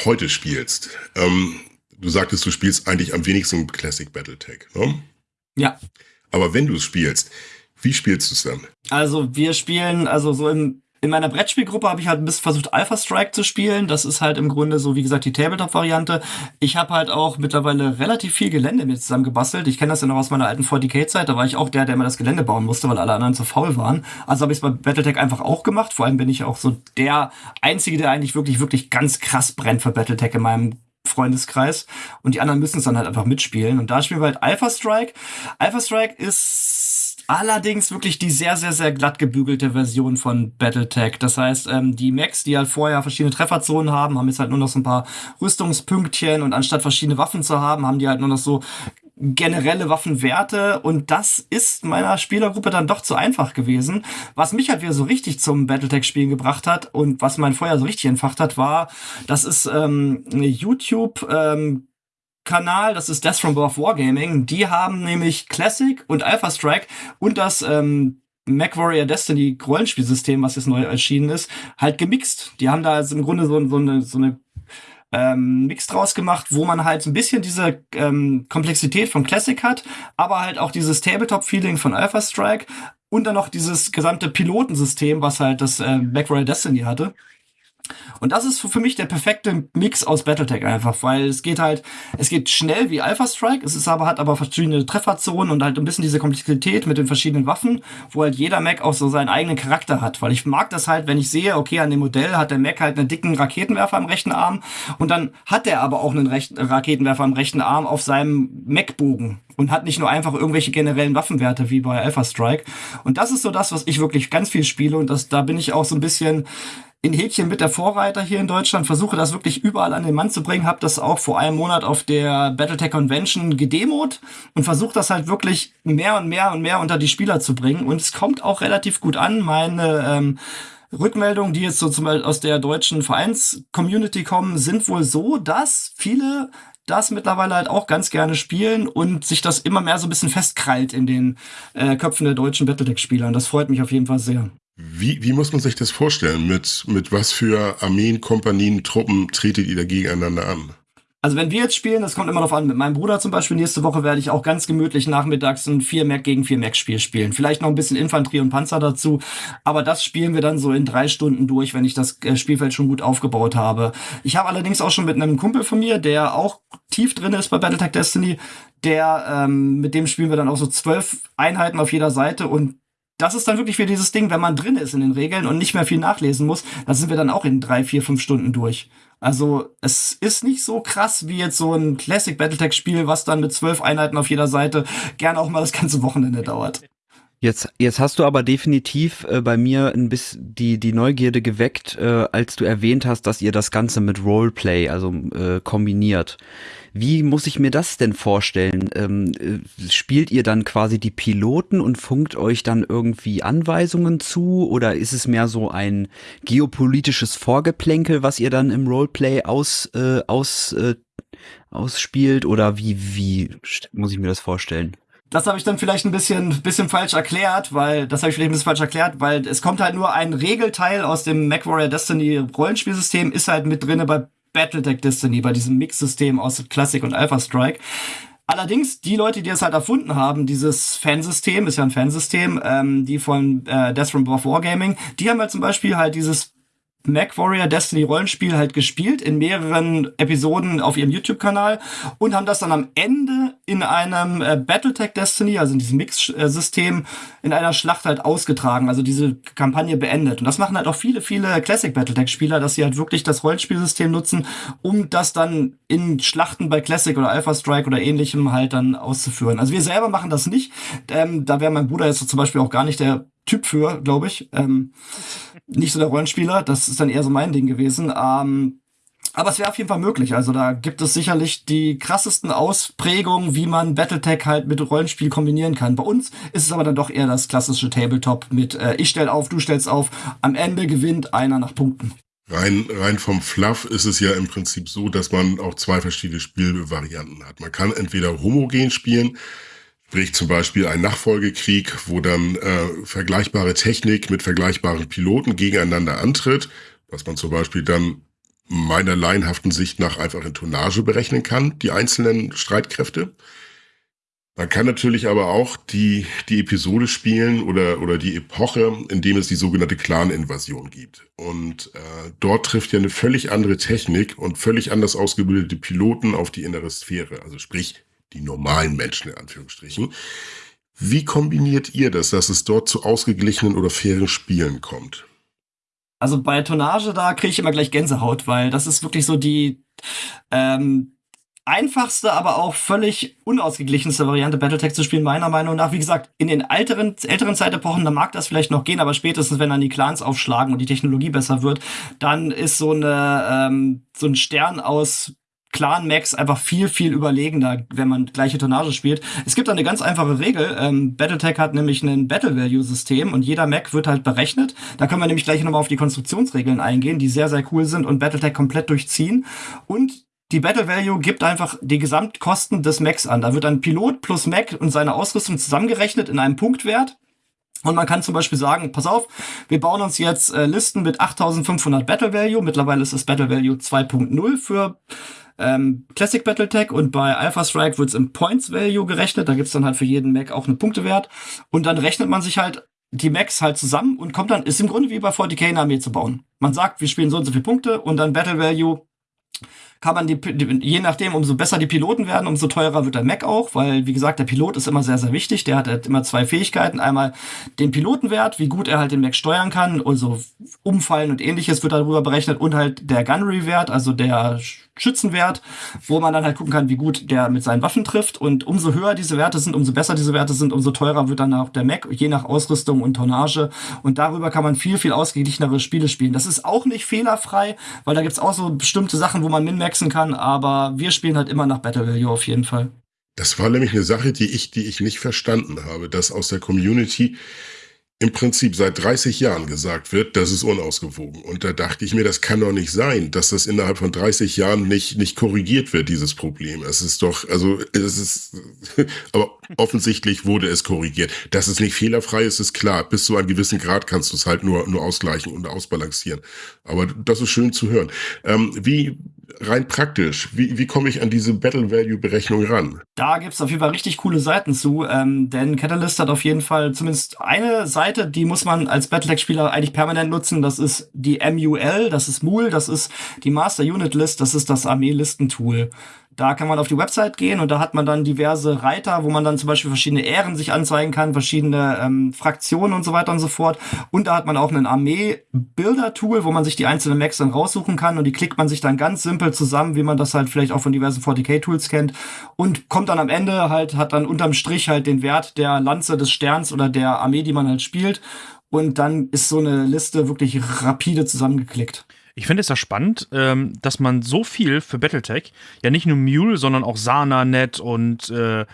heute spielst, ähm, du sagtest, du spielst eigentlich am wenigsten Classic Battletech, ne? Ja. Aber wenn du es spielst, wie spielst du es dann? Also wir spielen, also so im, in meiner Brettspielgruppe habe ich halt ein bisschen versucht, Alpha Strike zu spielen. Das ist halt im Grunde so, wie gesagt, die Tabletop-Variante. Ich habe halt auch mittlerweile relativ viel Gelände mir zusammen gebastelt. Ich kenne das ja noch aus meiner alten 40k-Zeit. Da war ich auch der, der immer das Gelände bauen musste, weil alle anderen zu faul waren. Also habe ich es bei Battletech einfach auch gemacht. Vor allem bin ich auch so der Einzige, der eigentlich wirklich, wirklich ganz krass brennt für Battletech in meinem Freundeskreis. Und die anderen müssen es dann halt einfach mitspielen. Und da spielen wir halt Alpha Strike. Alpha Strike ist Allerdings wirklich die sehr, sehr, sehr glatt gebügelte Version von Battletech. Das heißt, ähm, die Mechs, die halt vorher verschiedene Trefferzonen haben, haben jetzt halt nur noch so ein paar Rüstungspünktchen und anstatt verschiedene Waffen zu haben, haben die halt nur noch so generelle Waffenwerte und das ist meiner Spielergruppe dann doch zu einfach gewesen. Was mich halt wieder so richtig zum Battletech-Spielen gebracht hat und was mein Feuer so richtig entfacht hat, war, das ist ähm, eine YouTube ähm, Kanal, das ist Death from Above Wargaming, die haben nämlich Classic und Alpha Strike und das ähm, MacWarrior Destiny Rollenspielsystem, was jetzt neu erschienen ist, halt gemixt. Die haben da also im Grunde so, so eine, so eine ähm, Mix draus gemacht, wo man halt so ein bisschen diese ähm, Komplexität von Classic hat, aber halt auch dieses Tabletop-Feeling von Alpha Strike und dann noch dieses gesamte Pilotensystem, was halt das äh, MacWarrior Destiny hatte. Und das ist für mich der perfekte Mix aus Battletech einfach, weil es geht halt, es geht schnell wie Alpha Strike, es ist aber, hat aber verschiedene Trefferzonen und halt ein bisschen diese Komplexität mit den verschiedenen Waffen, wo halt jeder Mac auch so seinen eigenen Charakter hat, weil ich mag das halt, wenn ich sehe, okay, an dem Modell hat der Mac halt einen dicken Raketenwerfer am rechten Arm und dann hat er aber auch einen rechten Raketenwerfer am rechten Arm auf seinem Mac-Bogen und hat nicht nur einfach irgendwelche generellen Waffenwerte wie bei Alpha Strike. Und das ist so das, was ich wirklich ganz viel spiele und das, da bin ich auch so ein bisschen in Häkchen mit der Vorreiter hier in Deutschland, versuche das wirklich überall an den Mann zu bringen, habe das auch vor einem Monat auf der Battletech Convention gedemot und versuche das halt wirklich mehr und mehr und mehr unter die Spieler zu bringen und es kommt auch relativ gut an. Meine ähm, Rückmeldungen, die jetzt so zum Beispiel aus der deutschen Vereins-Community kommen, sind wohl so, dass viele das mittlerweile halt auch ganz gerne spielen und sich das immer mehr so ein bisschen festkrallt in den äh, Köpfen der deutschen Battletech-Spieler. Und das freut mich auf jeden Fall sehr. Wie, wie muss man sich das vorstellen? Mit, mit was für Armeen, Kompanien, Truppen tretet ihr da gegeneinander an? Also wenn wir jetzt spielen, das kommt immer darauf an, mit meinem Bruder zum Beispiel, nächste Woche werde ich auch ganz gemütlich nachmittags ein 4 Mac gegen 4 Mac Spiel spielen. Vielleicht noch ein bisschen Infanterie und Panzer dazu, aber das spielen wir dann so in drei Stunden durch, wenn ich das äh, Spielfeld schon gut aufgebaut habe. Ich habe allerdings auch schon mit einem Kumpel von mir, der auch tief drin ist bei Battletech Destiny, der, ähm, mit dem spielen wir dann auch so zwölf Einheiten auf jeder Seite und das ist dann wirklich für dieses Ding, wenn man drin ist in den Regeln und nicht mehr viel nachlesen muss, da sind wir dann auch in drei, vier, fünf Stunden durch. Also es ist nicht so krass wie jetzt so ein Classic Battletech-Spiel, was dann mit zwölf Einheiten auf jeder Seite gern auch mal das ganze Wochenende dauert. Jetzt, jetzt hast du aber definitiv äh, bei mir ein bisschen die, die Neugierde geweckt, äh, als du erwähnt hast, dass ihr das Ganze mit Roleplay, also äh, kombiniert. Wie muss ich mir das denn vorstellen? Ähm, äh, spielt ihr dann quasi die Piloten und funkt euch dann irgendwie Anweisungen zu? Oder ist es mehr so ein geopolitisches Vorgeplänkel, was ihr dann im Roleplay aus, äh, aus, äh, ausspielt? Oder wie, wie muss ich mir das vorstellen? Das habe ich dann vielleicht ein bisschen, bisschen falsch erklärt, weil das habe ich vielleicht ein bisschen falsch erklärt, weil es kommt halt nur ein Regelteil aus dem MacWarrior Destiny Rollenspielsystem, ist halt mit drinne bei Battletech Destiny, bei diesem Mix-System aus Classic und Alpha Strike. Allerdings, die Leute, die es halt erfunden haben, dieses Fansystem, ist ja ein Fansystem, ähm, die von äh, Death from Above Wargaming, die haben halt zum Beispiel halt dieses Mac Warrior Destiny Rollenspiel halt gespielt in mehreren Episoden auf ihrem YouTube-Kanal und haben das dann am Ende in einem äh, Battletech Destiny, also in diesem Mix-System, in einer Schlacht halt ausgetragen, also diese Kampagne beendet. Und das machen halt auch viele, viele Classic Battletech-Spieler, dass sie halt wirklich das Rollenspielsystem nutzen, um das dann in Schlachten bei Classic oder Alpha Strike oder ähnlichem halt dann auszuführen. Also wir selber machen das nicht. Ähm, da wäre mein Bruder jetzt zum Beispiel auch gar nicht der Typ für, glaube ich. Ähm, nicht so der Rollenspieler, das ist dann eher so mein Ding gewesen. Ähm, aber es wäre auf jeden Fall möglich. Also da gibt es sicherlich die krassesten Ausprägungen, wie man Battletech halt mit Rollenspiel kombinieren kann. Bei uns ist es aber dann doch eher das klassische Tabletop mit äh, ich stell auf, du stellst auf. Am Ende gewinnt einer nach Punkten. Rein, rein vom Fluff ist es ja im Prinzip so, dass man auch zwei verschiedene Spielvarianten hat. Man kann entweder homogen spielen, sprich zum Beispiel ein Nachfolgekrieg, wo dann äh, vergleichbare Technik mit vergleichbaren Piloten gegeneinander antritt, was man zum Beispiel dann meiner laienhaften Sicht nach einfach in Tonnage berechnen kann, die einzelnen Streitkräfte. Man kann natürlich aber auch die, die Episode spielen oder, oder die Epoche, in dem es die sogenannte Clan-Invasion gibt. Und äh, dort trifft ja eine völlig andere Technik und völlig anders ausgebildete Piloten auf die innere Sphäre. Also sprich, die normalen Menschen in Anführungsstrichen. Wie kombiniert ihr das, dass es dort zu ausgeglichenen oder fairen Spielen kommt? Also bei Tonnage, da kriege ich immer gleich Gänsehaut, weil das ist wirklich so die ähm, einfachste, aber auch völlig unausgeglichenste Variante, Battletech zu spielen, meiner Meinung nach. Wie gesagt, in den älteren, älteren Zeitepochen, da mag das vielleicht noch gehen, aber spätestens, wenn dann die Clans aufschlagen und die Technologie besser wird, dann ist so eine ähm, so ein Stern aus Clan Max einfach viel, viel überlegender, wenn man gleiche Tonnage spielt. Es gibt eine ganz einfache Regel. Ähm, Battletech hat nämlich ein Battle Value System und jeder Mac wird halt berechnet. Da können wir nämlich gleich nochmal auf die Konstruktionsregeln eingehen, die sehr, sehr cool sind und Battletech komplett durchziehen. Und die Battle Value gibt einfach die Gesamtkosten des Macs an. Da wird ein Pilot plus Mac und seine Ausrüstung zusammengerechnet in einem Punktwert. Und man kann zum Beispiel sagen, pass auf, wir bauen uns jetzt äh, Listen mit 8500 Battle Value. Mittlerweile ist das Battle Value 2.0 für ähm, Classic Battletech und bei Alpha Strike wird's im Points Value gerechnet. Da gibt's dann halt für jeden Mac auch einen Punktewert. Und dann rechnet man sich halt die Macs halt zusammen und kommt dann, ist im Grunde wie bei 40k eine Armee zu bauen. Man sagt, wir spielen so und so viele Punkte und dann Battle Value kann man die, je nachdem, umso besser die Piloten werden, umso teurer wird der Mac auch, weil, wie gesagt, der Pilot ist immer sehr, sehr wichtig. Der hat halt immer zwei Fähigkeiten. Einmal den Pilotenwert, wie gut er halt den Mac steuern kann, also Umfallen und ähnliches wird darüber berechnet und halt der Gunnery-Wert, also der Schützenwert, wo man dann halt gucken kann, wie gut der mit seinen Waffen trifft. Und umso höher diese Werte sind, umso besser diese Werte sind, umso teurer wird dann auch der Mac, je nach Ausrüstung und Tonnage. Und darüber kann man viel, viel ausgeglichenere Spiele spielen. Das ist auch nicht fehlerfrei, weil da gibt's auch so bestimmte Sachen, wo man min-maxen kann, aber wir spielen halt immer nach Battle Value auf jeden Fall. Das war nämlich eine Sache, die ich, die ich nicht verstanden habe, dass aus der Community im Prinzip seit 30 Jahren gesagt wird, das ist unausgewogen. Und da dachte ich mir, das kann doch nicht sein, dass das innerhalb von 30 Jahren nicht, nicht korrigiert wird, dieses Problem. Es ist doch, also, es ist, aber offensichtlich wurde es korrigiert. Dass es nicht fehlerfrei ist, ist klar. Bis zu einem gewissen Grad kannst du es halt nur, nur ausgleichen und ausbalancieren. Aber das ist schön zu hören. Ähm, wie, rein praktisch, wie, wie komme ich an diese Battle Value Berechnung ran? Da gibt's auf jeden Fall richtig coole Seiten zu, ähm, denn Catalyst hat auf jeden Fall zumindest eine Seite, die muss man als Battletech-Spieler eigentlich permanent nutzen. Das ist die MUL, das ist MUL, das ist die Master Unit List, das ist das Armee-Listentool. Da kann man auf die Website gehen und da hat man dann diverse Reiter, wo man dann zum Beispiel verschiedene Ehren sich anzeigen kann, verschiedene ähm, Fraktionen und so weiter und so fort. Und da hat man auch ein Armee-Builder-Tool, wo man sich die einzelnen Macs dann raussuchen kann und die klickt man sich dann ganz simpel zusammen, wie man das halt vielleicht auch von diversen 40k-Tools kennt und kommt dann am Ende halt, hat dann unterm Strich halt den Wert der Lanze des Sterns oder der Armee, die man halt spielt. Und dann ist so eine Liste wirklich rapide zusammengeklickt. Ich finde es ja spannend, ähm, dass man so viel für Battletech, ja nicht nur Mule, sondern auch SanaNet und äh,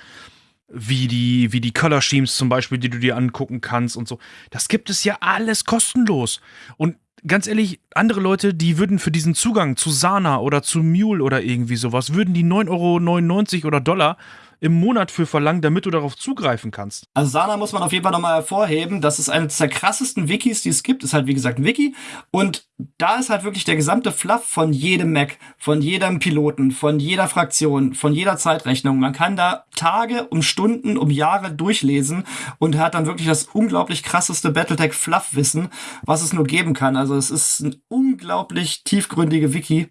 wie die, wie die Color Schemes zum Beispiel, die du dir angucken kannst und so. Das gibt es ja alles kostenlos. Und ganz ehrlich, andere Leute, die würden für diesen Zugang zu Sana oder zu Mule oder irgendwie sowas, würden die 9,99 Euro oder Dollar im Monat für verlangen, damit du darauf zugreifen kannst? Also Sana muss man auf jeden Fall nochmal hervorheben. Das ist eines der krassesten Wikis, die es gibt. Ist halt, wie gesagt, ein Wiki. Und da ist halt wirklich der gesamte Fluff von jedem Mac, von jedem Piloten, von jeder Fraktion, von jeder Zeitrechnung. Man kann da Tage, um Stunden, um Jahre durchlesen und hat dann wirklich das unglaublich krasseste Battletech-Fluff-Wissen, was es nur geben kann. Also es ist ein unglaublich tiefgründige Wiki.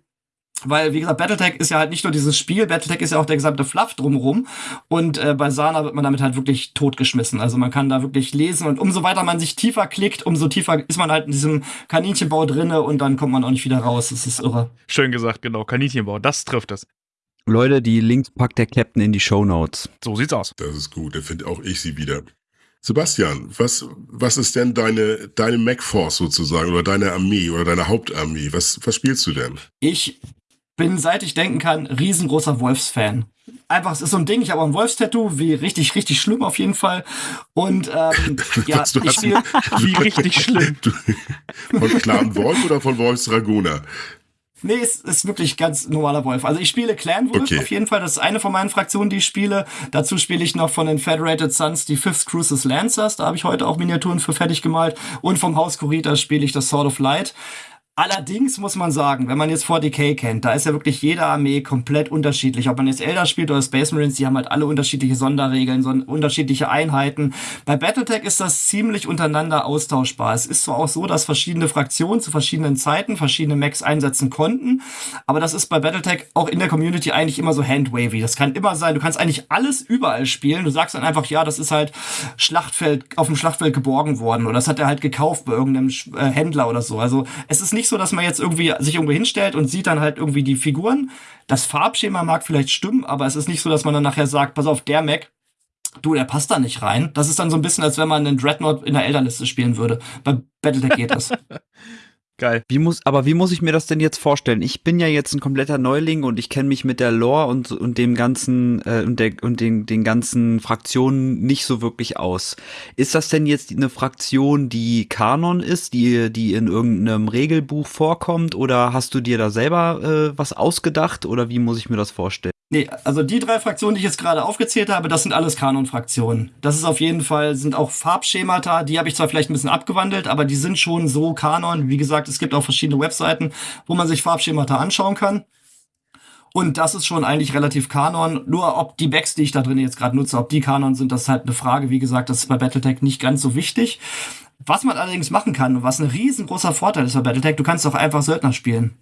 Weil, wie gesagt, Battletech ist ja halt nicht nur dieses Spiel, Battletech ist ja auch der gesamte Fluff drumherum. Und äh, bei Sana wird man damit halt wirklich totgeschmissen. Also man kann da wirklich lesen und umso weiter man sich tiefer klickt, umso tiefer ist man halt in diesem Kaninchenbau drinne und dann kommt man auch nicht wieder raus. Das ist irre. Schön gesagt, genau. Kaninchenbau, das trifft es. Leute, die Links packt der Captain in die Show Notes. So sieht's aus. Das ist gut, da finde auch ich sie wieder. Sebastian, was, was ist denn deine, deine MacForce sozusagen oder deine Armee oder deine Hauptarmee? Was, was spielst du denn? Ich bin, seit ich denken kann, riesengroßer Wolfsfan. Einfach, es ist so ein Ding, ich habe auch ein Wolfstattoo, wie richtig, richtig schlimm auf jeden Fall. Und ähm, ja, Was, ich spiele Wie richtig schlimm. Von Clan Wolf oder von Wolfs Dragoner? Nee, es ist wirklich ganz normaler Wolf. Also ich spiele Clan Wolf Okay. auf jeden Fall. Das ist eine von meinen Fraktionen, die ich spiele. Dazu spiele ich noch von den Federated Sons die Fifth Cruises Lancers. Da habe ich heute auch Miniaturen für fertig gemalt. Und vom Haus Kurita spiele ich das Sword of Light. Allerdings muss man sagen, wenn man jetzt 40k kennt, da ist ja wirklich jede Armee komplett unterschiedlich. Ob man jetzt Elder spielt oder Space Marines, die haben halt alle unterschiedliche Sonderregeln, so unterschiedliche Einheiten. Bei Battletech ist das ziemlich untereinander austauschbar. Es ist zwar auch so, dass verschiedene Fraktionen zu verschiedenen Zeiten verschiedene Mechs einsetzen konnten, aber das ist bei Battletech auch in der Community eigentlich immer so handwavy. Das kann immer sein, du kannst eigentlich alles überall spielen. Du sagst dann einfach, ja, das ist halt Schlachtfeld, auf dem Schlachtfeld geborgen worden oder das hat er halt gekauft bei irgendeinem äh, Händler oder so. Also es ist nicht so, dass man jetzt irgendwie sich irgendwo hinstellt und sieht dann halt irgendwie die Figuren. Das Farbschema mag vielleicht stimmen, aber es ist nicht so, dass man dann nachher sagt, pass auf, der Mac, du, der passt da nicht rein. Das ist dann so ein bisschen, als wenn man einen Dreadnought in der Elderliste spielen würde. Bei Battletech geht das. Geil. Wie muss, aber wie muss ich mir das denn jetzt vorstellen? Ich bin ja jetzt ein kompletter Neuling und ich kenne mich mit der Lore und, und dem ganzen äh, und, der, und den, den ganzen Fraktionen nicht so wirklich aus. Ist das denn jetzt eine Fraktion, die Kanon ist, die, die in irgendeinem Regelbuch vorkommt, oder hast du dir da selber äh, was ausgedacht oder wie muss ich mir das vorstellen? Nee, also die drei Fraktionen, die ich jetzt gerade aufgezählt habe, das sind alles Kanon-Fraktionen. Das ist auf jeden Fall, sind auch Farbschemata, die habe ich zwar vielleicht ein bisschen abgewandelt, aber die sind schon so Kanon. Wie gesagt, es gibt auch verschiedene Webseiten, wo man sich Farbschemata anschauen kann. Und das ist schon eigentlich relativ Kanon. Nur ob die Backs, die ich da drin jetzt gerade nutze, ob die Kanon sind, das ist halt eine Frage. Wie gesagt, das ist bei Battletech nicht ganz so wichtig. Was man allerdings machen kann und was ein riesengroßer Vorteil ist bei Battletech, du kannst auch einfach Söldner spielen.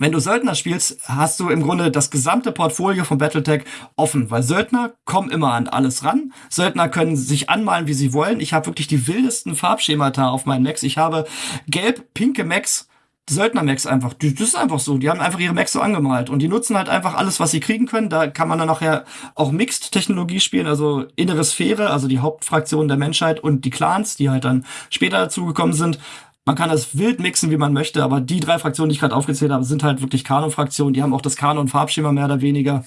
Wenn du Söldner spielst, hast du im Grunde das gesamte Portfolio von Battletech offen, weil Söldner kommen immer an alles ran. Söldner können sich anmalen, wie sie wollen. Ich habe wirklich die wildesten Farbschemata auf meinen Macs. Ich habe gelb-pinke Macs, Söldner-Macs einfach. Das ist einfach so. Die haben einfach ihre Macs so angemalt und die nutzen halt einfach alles, was sie kriegen können. Da kann man dann nachher auch Mixed-Technologie spielen, also innere Sphäre, also die Hauptfraktion der Menschheit und die Clans, die halt dann später dazugekommen sind. Man kann das wild mixen, wie man möchte, aber die drei Fraktionen, die ich gerade aufgezählt habe, sind halt wirklich Kanon-Fraktionen. Die haben auch das Kanon-Farbschema mehr oder weniger.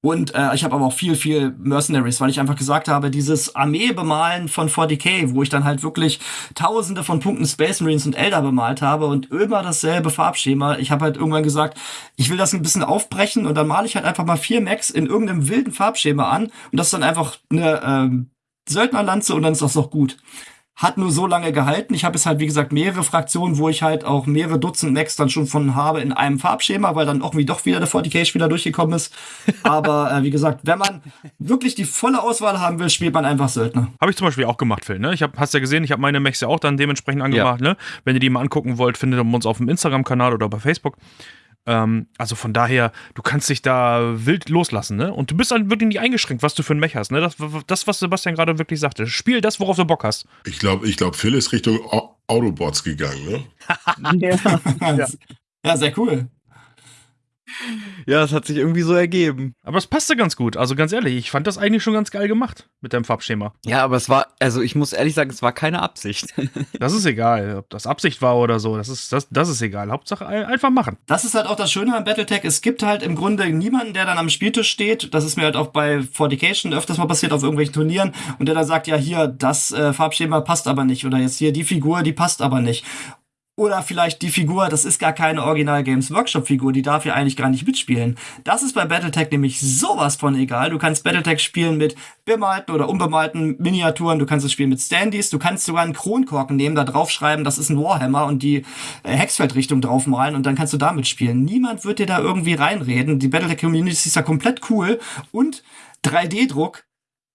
Und äh, ich habe aber auch viel, viel Mercenaries, weil ich einfach gesagt habe, dieses Armee-Bemalen von 40k, wo ich dann halt wirklich tausende von Punkten Space Marines und Elder bemalt habe und immer dasselbe Farbschema. Ich habe halt irgendwann gesagt, ich will das ein bisschen aufbrechen und dann male ich halt einfach mal vier Max in irgendeinem wilden Farbschema an und das ist dann einfach eine ähm, Söldnerlanze und dann ist das doch gut hat nur so lange gehalten. Ich habe jetzt halt, wie gesagt, mehrere Fraktionen, wo ich halt auch mehrere Dutzend Max dann schon von habe in einem Farbschema, weil dann irgendwie doch wieder der 40k-Spieler durchgekommen ist. Aber äh, wie gesagt, wenn man wirklich die volle Auswahl haben will, spielt man einfach Söldner. Habe ich zum Beispiel auch gemacht, Phil. Ne? Ich hab, hast ja gesehen, ich habe meine Mechs ja auch dann dementsprechend angemacht. Ne? Wenn ihr die mal angucken wollt, findet ihr uns auf dem Instagram-Kanal oder bei Facebook. Ähm, also von daher, du kannst dich da wild loslassen, ne? Und du bist dann wirklich nicht eingeschränkt, was du für ein Mech hast, ne? Das, das was Sebastian gerade wirklich sagte. Spiel das, worauf du Bock hast. Ich glaube, ich glaub, Phil ist Richtung Au- Autobots gegangen, ne? ja. ja, sehr cool. Ja, das hat sich irgendwie so ergeben. Aber es passte ganz gut. Also ganz ehrlich, ich fand das eigentlich schon ganz geil gemacht mit deinem Farbschema. Ja, aber es war, also ich muss ehrlich sagen, es war keine Absicht. Das ist egal, ob das Absicht war oder so. Das ist, das, das ist egal. Hauptsache ein- einfach machen. Das ist halt auch das Schöne an Battletech. Es gibt halt im Grunde niemanden, der dann am Spieltisch steht. Das ist mir halt auch bei Fortication öfters mal passiert auf irgendwelchen Turnieren und der dann sagt, ja, hier, das äh, Farbschema passt aber nicht oder jetzt hier die Figur, die passt aber nicht. Oder vielleicht die Figur, das ist gar keine Original Games Workshop Figur, die darf ja eigentlich gar nicht mitspielen. Das ist bei Battletech nämlich sowas von egal. Du kannst Battletech spielen mit bemalten oder unbemalten Miniaturen, du kannst es spielen mit Standys, du kannst sogar einen Kronkorken nehmen, da draufschreiben, das ist ein Warhammer und die äh, Hexfeldrichtung draufmalen und dann kannst du damit spielen. Niemand wird dir da irgendwie reinreden. Die Battletech Community ist ja komplett cool und 3D-Druck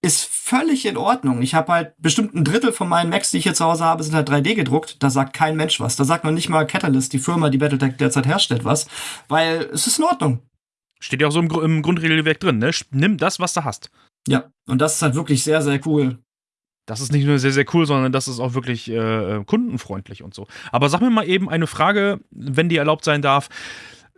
ist völlig in Ordnung. Ich habe halt bestimmt ein Drittel von meinen Macs, die ich hier zu Hause habe, sind halt 3D gedruckt. Da sagt kein Mensch was. Da sagt noch nicht mal Catalyst, die Firma, die Battletech derzeit herstellt, was. Weil es ist in Ordnung. Steht ja auch so im, im Grundregelwerk drin, ne? Nimm das, was du hast. Ja, und das ist halt wirklich sehr, sehr cool. Das ist nicht nur sehr, sehr cool, sondern das ist auch wirklich äh, kundenfreundlich und so. Aber sag mir mal eben eine Frage, wenn die erlaubt sein darf.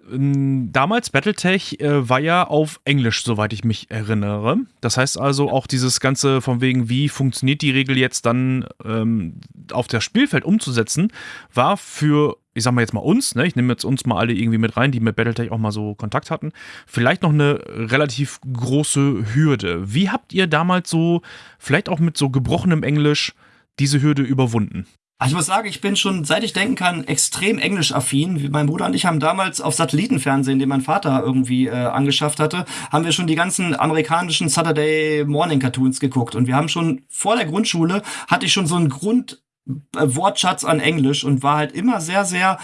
Damals Battletech äh, war ja auf Englisch, soweit ich mich erinnere. Das heißt also auch dieses Ganze von wegen, wie funktioniert die Regel jetzt dann ähm, auf das Spielfeld umzusetzen, war für, ich sag mal jetzt mal uns, ne, ich nehme jetzt uns mal alle irgendwie mit rein, die mit Battletech auch mal so Kontakt hatten, vielleicht noch eine relativ große Hürde. Wie habt ihr damals so, vielleicht auch mit so gebrochenem Englisch, diese Hürde überwunden? Also ich muss sagen, ich bin schon, seit ich denken kann, extrem englisch-affin. Mein Bruder und ich haben damals auf Satellitenfernsehen, den mein Vater irgendwie äh, angeschafft hatte, haben wir schon die ganzen amerikanischen Saturday Morning Cartoons geguckt. Und wir haben schon vor der Grundschule, hatte ich schon so einen Grundwortschatz an Englisch und war halt immer sehr, sehr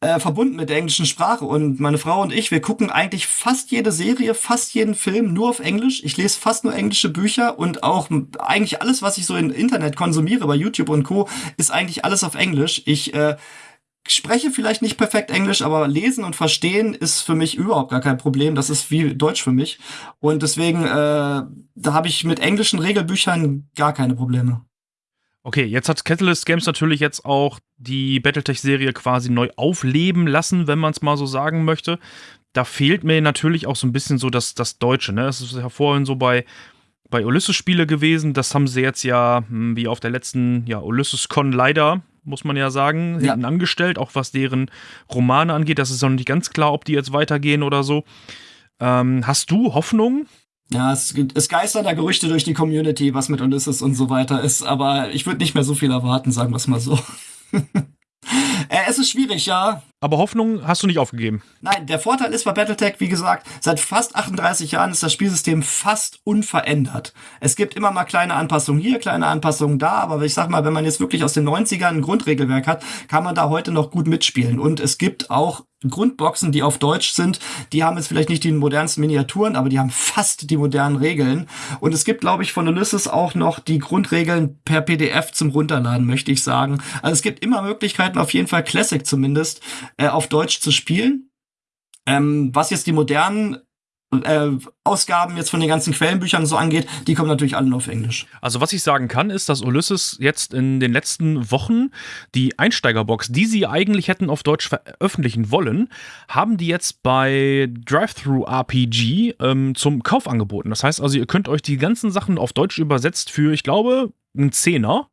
äh, verbunden mit der englischen Sprache. Und meine Frau und ich, wir gucken eigentlich fast jede Serie, fast jeden Film nur auf Englisch. Ich lese fast nur englische Bücher und auch eigentlich alles, was ich so im Internet konsumiere, bei YouTube und Co., ist eigentlich alles auf Englisch. Ich äh, spreche vielleicht nicht perfekt Englisch, aber lesen und verstehen ist für mich überhaupt gar kein Problem. Das ist wie Deutsch für mich. Und deswegen, äh, da habe ich mit englischen Regelbüchern gar keine Probleme. Okay, jetzt hat Catalyst Games natürlich jetzt auch die Battletech-Serie quasi neu aufleben lassen, wenn man es mal so sagen möchte. Da fehlt mir natürlich auch so ein bisschen so das, das Deutsche. Ne? Das ist ja vorhin so bei, bei Ulysses-Spiele gewesen. Das haben sie jetzt ja, hm, wie auf der letzten ja, Ulysses-Con leider, muss man ja sagen, ja. hinten angestellt, auch was deren Romane angeht. Das ist noch nicht ganz klar, ob die jetzt weitergehen oder so. Ähm, hast du Hoffnung, ja, es, es geistern da Gerüchte durch die Community, was mit Ulysses und so weiter ist, aber ich würde nicht mehr so viel erwarten, sagen wir es mal so. äh, es ist schwierig, ja. Aber Hoffnung hast du nicht aufgegeben. Nein, der Vorteil ist bei Battletech, wie gesagt, seit fast 38 Jahren ist das Spielsystem fast unverändert. Es gibt immer mal kleine Anpassungen hier, kleine Anpassungen da, aber ich sag mal, wenn man jetzt wirklich aus den 90ern ein Grundregelwerk hat, kann man da heute noch gut mitspielen. Und es gibt auch Grundboxen, die auf Deutsch sind, die haben jetzt vielleicht nicht die modernsten Miniaturen, aber die haben fast die modernen Regeln. Und es gibt, glaube ich, von Ulysses auch noch die Grundregeln per PDF zum Runterladen, möchte ich sagen. Also es gibt immer Möglichkeiten, auf jeden Fall Classic zumindest, äh, auf Deutsch zu spielen. Ähm, was jetzt die modernen äh, Ausgaben jetzt von den ganzen Quellenbüchern so angeht, die kommen natürlich alle nur auf Englisch. Also was ich sagen kann, ist, dass Ulysses jetzt in den letzten Wochen die Einsteigerbox, die sie eigentlich hätten auf Deutsch veröffentlichen wollen, haben die jetzt bei Drive-Thru RPG ähm, zum Kauf angeboten. Das heißt also, ihr könnt euch die ganzen Sachen auf Deutsch übersetzt für, ich glaube, einen Zehner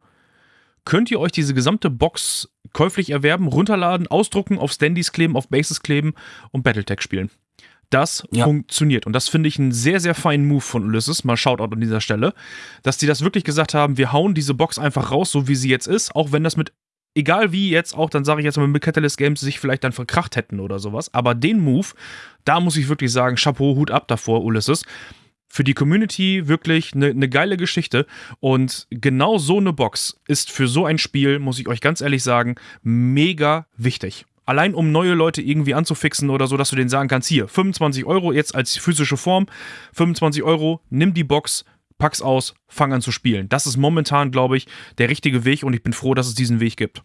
könnt ihr euch diese gesamte Box käuflich erwerben, runterladen, ausdrucken, auf Standys kleben, auf Bases kleben und Battletech spielen das ja. funktioniert. Und das finde ich einen sehr, sehr feinen Move von Ulysses. Mal Shoutout an dieser Stelle. Dass die das wirklich gesagt haben, wir hauen diese Box einfach raus, so wie sie jetzt ist, auch wenn das mit, egal wie jetzt auch, dann sage ich jetzt mal mit Catalyst Games sich vielleicht dann verkracht hätten oder sowas. Aber den Move, da muss ich wirklich sagen, Chapeau, Hut ab davor, Ulysses. Für die Community wirklich eine ne geile Geschichte. Und genau so eine Box ist für so ein Spiel, muss ich euch ganz ehrlich sagen, mega wichtig allein um neue Leute irgendwie anzufixen oder so, dass du denen sagen kannst, hier, 25 Euro jetzt als physische Form, 25 Euro, nimm die Box, pack's aus, fang an zu spielen. Das ist momentan, glaube ich, der richtige Weg und ich bin froh, dass es diesen Weg gibt.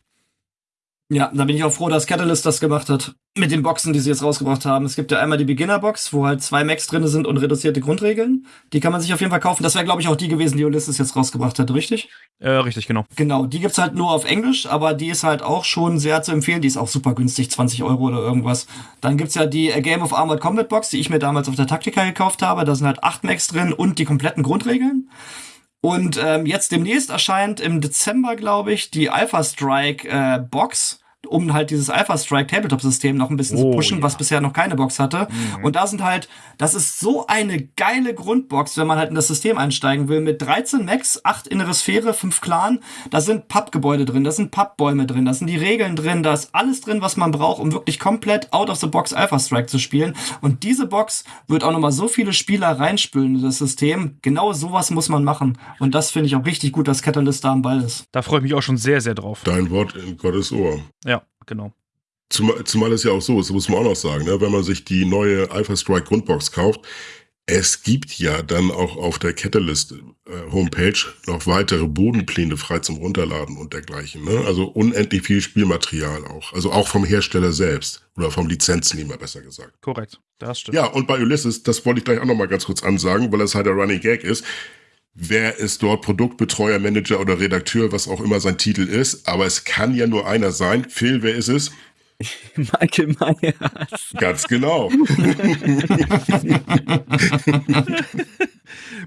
Ja, da bin ich auch froh, dass Catalyst das gemacht hat. Mit den Boxen, die sie jetzt rausgebracht haben. Es gibt ja einmal die Beginner-Box, wo halt zwei Macs drin sind und reduzierte Grundregeln. Die kann man sich auf jeden Fall kaufen. Das wäre, glaube ich, auch die gewesen, die Ulysses jetzt rausgebracht hat, richtig? Äh, richtig, genau. Genau, die gibt's halt nur auf Englisch, aber die ist halt auch schon sehr zu empfehlen. Die ist auch super günstig, 20 Euro oder irgendwas. Dann gibt's ja die A Game of Armored Combat Box, die ich mir damals auf der Taktika gekauft habe. Da sind halt acht Macs drin und die kompletten Grundregeln. Und ähm, jetzt demnächst erscheint im Dezember, glaube ich, die Alpha Strike äh, Box um halt dieses Alpha Strike Tabletop System noch ein bisschen Oh, zu pushen, ja. was bisher noch keine Box hatte. Mhm. Und da sind halt, das ist so eine geile Grundbox, wenn man halt in das System einsteigen will, mit 13 Max, 8 innere Sphäre, 5 Clan. Da sind Pappgebäude drin, da sind Pappbäume drin, da sind die Regeln drin, da ist alles drin, was man braucht, um wirklich komplett out of the box Alpha Strike zu spielen. Und diese Box wird auch nochmal so viele Spieler reinspülen in das System. Genau sowas muss man machen. Und das finde ich auch richtig gut, dass Catalyst da am Ball ist. Da freue ich mich auch schon sehr, sehr drauf. Dein Wort in Gottes Ohr. Ja, genau. Zumal, zumal es ja auch so ist, das muss man auch noch sagen, ne? wenn man sich die neue Alpha Strike Grundbox kauft, es gibt ja dann auch auf der Catalyst äh, Homepage noch weitere Bodenpläne frei zum Runterladen und dergleichen. Ne? Also unendlich viel Spielmaterial auch. Also auch vom Hersteller selbst oder vom Lizenznehmer besser gesagt. Korrekt. Das stimmt. Ja, und bei Ulysses, das wollte ich gleich auch noch mal ganz kurz ansagen, weil das halt der Running Gag ist. Wer ist dort Produktbetreuer, Manager oder Redakteur, was auch immer sein Titel ist. Aber es kann ja nur einer sein. Phil, wer ist es? Michael Myers. Ganz genau.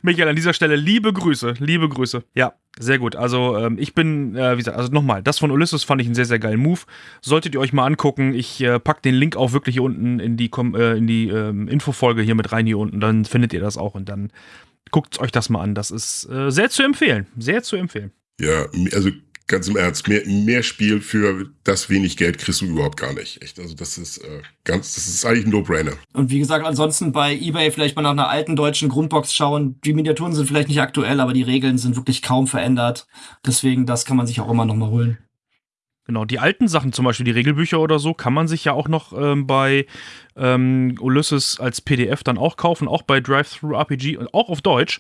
Michael, an dieser Stelle liebe Grüße, liebe Grüße. Ja, sehr gut. Also ähm, ich bin, äh, wie gesagt, also nochmal, das von Ulysses fand ich einen sehr, sehr geilen Move. Solltet ihr euch mal angucken. Ich äh, pack den Link auch wirklich hier unten in die, Kom äh, in die ähm, Infofolge hier mit rein hier unten. Dann findet ihr das auch und dann guckt euch das mal an. Das ist äh, sehr zu empfehlen. Sehr zu empfehlen. Ja, also ganz im Ernst, mehr, mehr Spiel für das wenig Geld kriegst du überhaupt gar nicht. Echt. Also das ist äh, ganz, das ist eigentlich ein No-Brainer. Und wie gesagt, ansonsten bei eBay vielleicht mal nach einer alten deutschen Grundbox schauen. Die Miniaturen sind vielleicht nicht aktuell, aber die Regeln sind wirklich kaum verändert. Deswegen, das kann man sich auch immer noch mal holen. Genau, die alten Sachen, zum Beispiel die Regelbücher oder so, kann man sich ja auch noch ähm, bei ähm, Ulysses als PDF dann auch kaufen, auch bei Drive-Thru-RPG und auch auf Deutsch.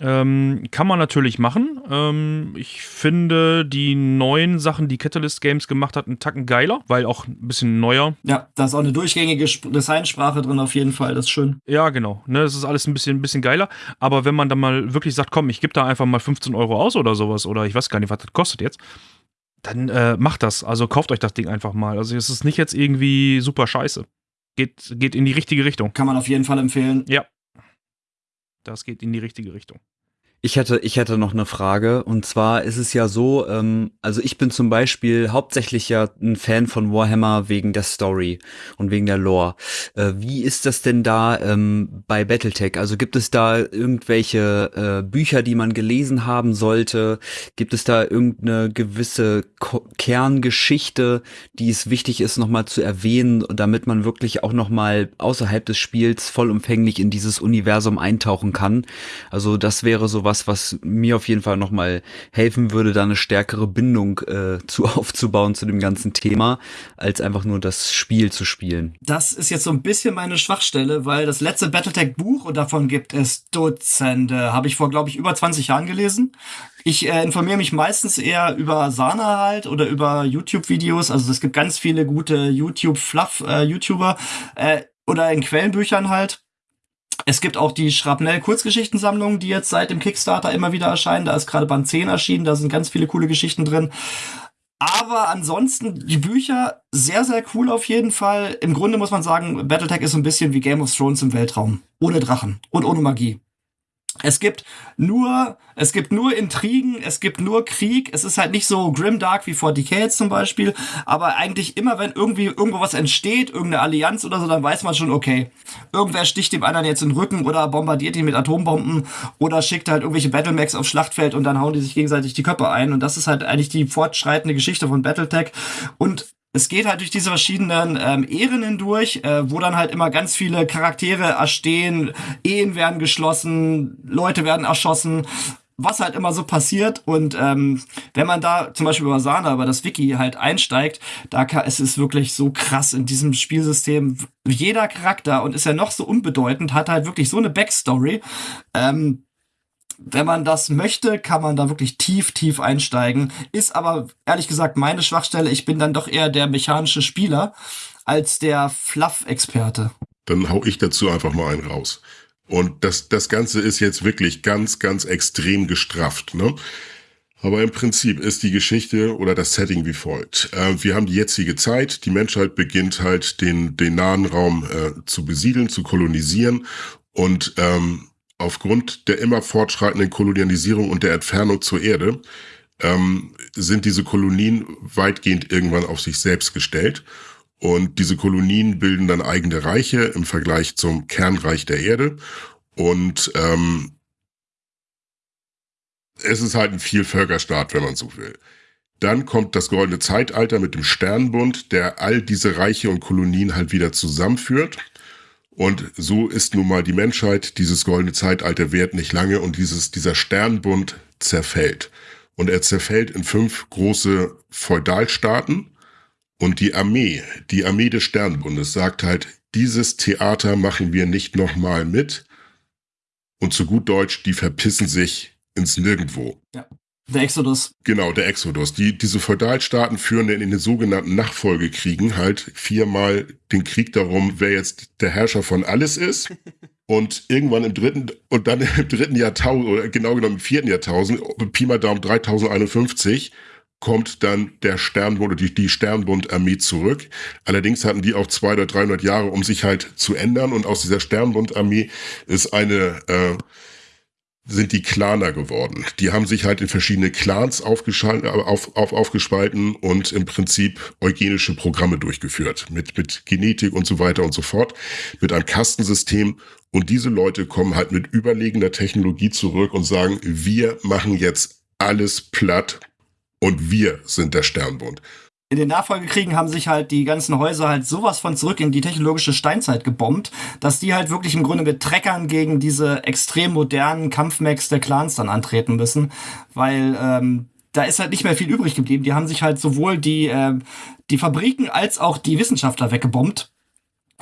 Ähm, kann man natürlich machen. Ähm, ich finde die neuen Sachen, die Catalyst Games gemacht hat, einen Tacken geiler, weil auch ein bisschen neuer. Ja, da ist auch eine durchgängige Sp Designsprache drin auf jeden Fall. Das ist schön. Ja, genau. Ne, das ist alles ein bisschen, ein bisschen geiler. Aber wenn man dann mal wirklich sagt, komm, ich gebe da einfach mal 15 Euro aus oder sowas, oder ich weiß gar nicht, was das kostet jetzt, dann äh, macht das. Also kauft euch das Ding einfach mal. Also es ist nicht jetzt irgendwie super scheiße. Geht, geht in die richtige Richtung. Kann man auf jeden Fall empfehlen. Ja. Das geht in die richtige Richtung. Ich hätte, ich hätte noch eine Frage. Und zwar ist es ja so, ähm, also ich bin zum Beispiel hauptsächlich ja ein Fan von Warhammer wegen der Story und wegen der Lore. Äh, wie ist das denn da ähm, bei Battletech? Also gibt es da irgendwelche äh, Bücher, die man gelesen haben sollte? Gibt es da irgendeine gewisse Ko Kerngeschichte, die es wichtig ist, nochmal zu erwähnen, damit man wirklich auch nochmal außerhalb des Spiels vollumfänglich in dieses Universum eintauchen kann? Also das wäre so was, was mir auf jeden Fall nochmal helfen würde, da eine stärkere Bindung äh, zu aufzubauen zu dem ganzen Thema, als einfach nur das Spiel zu spielen. Das ist jetzt so ein bisschen meine Schwachstelle, weil das letzte Battletech-Buch, und davon gibt es Dutzende, habe ich vor, glaube ich, über 20 Jahren gelesen. Ich äh, informiere mich meistens eher über Sana halt oder über YouTube-Videos. Also es gibt ganz viele gute YouTube-Fluff-YouTuber äh, oder in Quellenbüchern halt. Es gibt auch die Schrapnell-Kurzgeschichtensammlung, die jetzt seit dem Kickstarter immer wieder erscheinen. Da ist gerade Band 10 erschienen, da sind ganz viele coole Geschichten drin. Aber ansonsten, die Bücher, sehr, sehr cool auf jeden Fall. Im Grunde muss man sagen, Battletech ist so ein bisschen wie Game of Thrones im Weltraum. Ohne Drachen und ohne Magie. Es gibt nur, es gibt nur Intrigen, es gibt nur Krieg. Es ist halt nicht so grimdark wie 40k jetzt zum Beispiel, aber eigentlich immer, wenn irgendwie irgendwo was entsteht, irgendeine Allianz oder so, dann weiß man schon, okay, irgendwer sticht dem anderen jetzt in den Rücken oder bombardiert ihn mit Atombomben oder schickt halt irgendwelche Battlemechs aufs Schlachtfeld und dann hauen die sich gegenseitig die Köpfe ein. Und das ist halt eigentlich die fortschreitende Geschichte von Battletech. Und es geht halt durch diese verschiedenen ähm, Ehren hindurch, äh, wo dann halt immer ganz viele Charaktere erstehen, Ehen werden geschlossen, Leute werden erschossen, was halt immer so passiert. Und ähm, wenn man da zum Beispiel über Sana, über das Wiki halt einsteigt, da kann, es ist wirklich so krass in diesem Spielsystem. Jeder Charakter und ist ja noch so unbedeutend, hat halt wirklich so eine Backstory. Ähm, wenn man das möchte, kann man da wirklich tief, tief einsteigen. Ist aber ehrlich gesagt meine Schwachstelle. Ich bin dann doch eher der mechanische Spieler als der Fluff-Experte. Dann hau ich dazu einfach mal einen raus. Und das, das Ganze ist jetzt wirklich ganz, ganz extrem gestrafft. Ne? Aber im Prinzip ist die Geschichte oder das Setting wie folgt. Äh, wir haben die jetzige Zeit. Die Menschheit beginnt halt den, den nahen Raum äh, zu besiedeln, zu kolonisieren. Und ähm, aufgrund der immer fortschreitenden Kolonialisierung und der Entfernung zur Erde ähm, sind diese Kolonien weitgehend irgendwann auf sich selbst gestellt. Und diese Kolonien bilden dann eigene Reiche im Vergleich zum Kernreich der Erde. Und ähm, es ist halt ein Vielvölkerstaat, wenn man so will. Dann kommt das goldene Zeitalter mit dem Sternbund, der all diese Reiche und Kolonien halt wieder zusammenführt. Und so ist nun mal die Menschheit, dieses goldene Zeitalter währt nicht lange und dieses, dieser Sternbund zerfällt. Und er zerfällt in fünf große Feudalstaaten. Und die Armee, die Armee des Sternbundes sagt halt, dieses Theater machen wir nicht nochmal mit. Und zu gut Deutsch, die verpissen sich ins Nirgendwo. Ja. Der Exodus. Genau, der Exodus. Die, diese Feudalstaaten führen in den sogenannten Nachfolgekriegen halt viermal den Krieg darum, wer jetzt der Herrscher von alles ist. Und irgendwann im dritten, und dann im dritten Jahrtausend, oder genau genommen im vierten Jahrtausend, Pi mal Daumen 3051, kommt dann der Sternbund oder die, die Sternbund-Armee zurück. Allerdings hatten die auch zwei oder 300 Jahre, um sich halt zu ändern. Und aus dieser Sternbund-Armee ist eine, äh, sind die Claner geworden. Die haben sich halt in verschiedene Clans äh, auf, auf, aufgespalten und im Prinzip eugenische Programme durchgeführt. Mit, mit Genetik und so weiter und so fort. Mit einem Kastensystem. Und diese Leute kommen halt mit überlegender Technologie zurück und sagen, wir machen jetzt alles platt und wir sind der Sternbund in den Nachfolgekriegen haben sich halt die ganzen Häuser halt sowas von zurück in die technologische Steinzeit gebombt, dass die halt wirklich im Grunde mit Treckern gegen diese extrem modernen Kampfmax der Clans dann antreten müssen, weil ähm, da ist halt nicht mehr viel übrig geblieben. Die haben sich halt sowohl die, äh, die Fabriken als auch die Wissenschaftler weggebombt.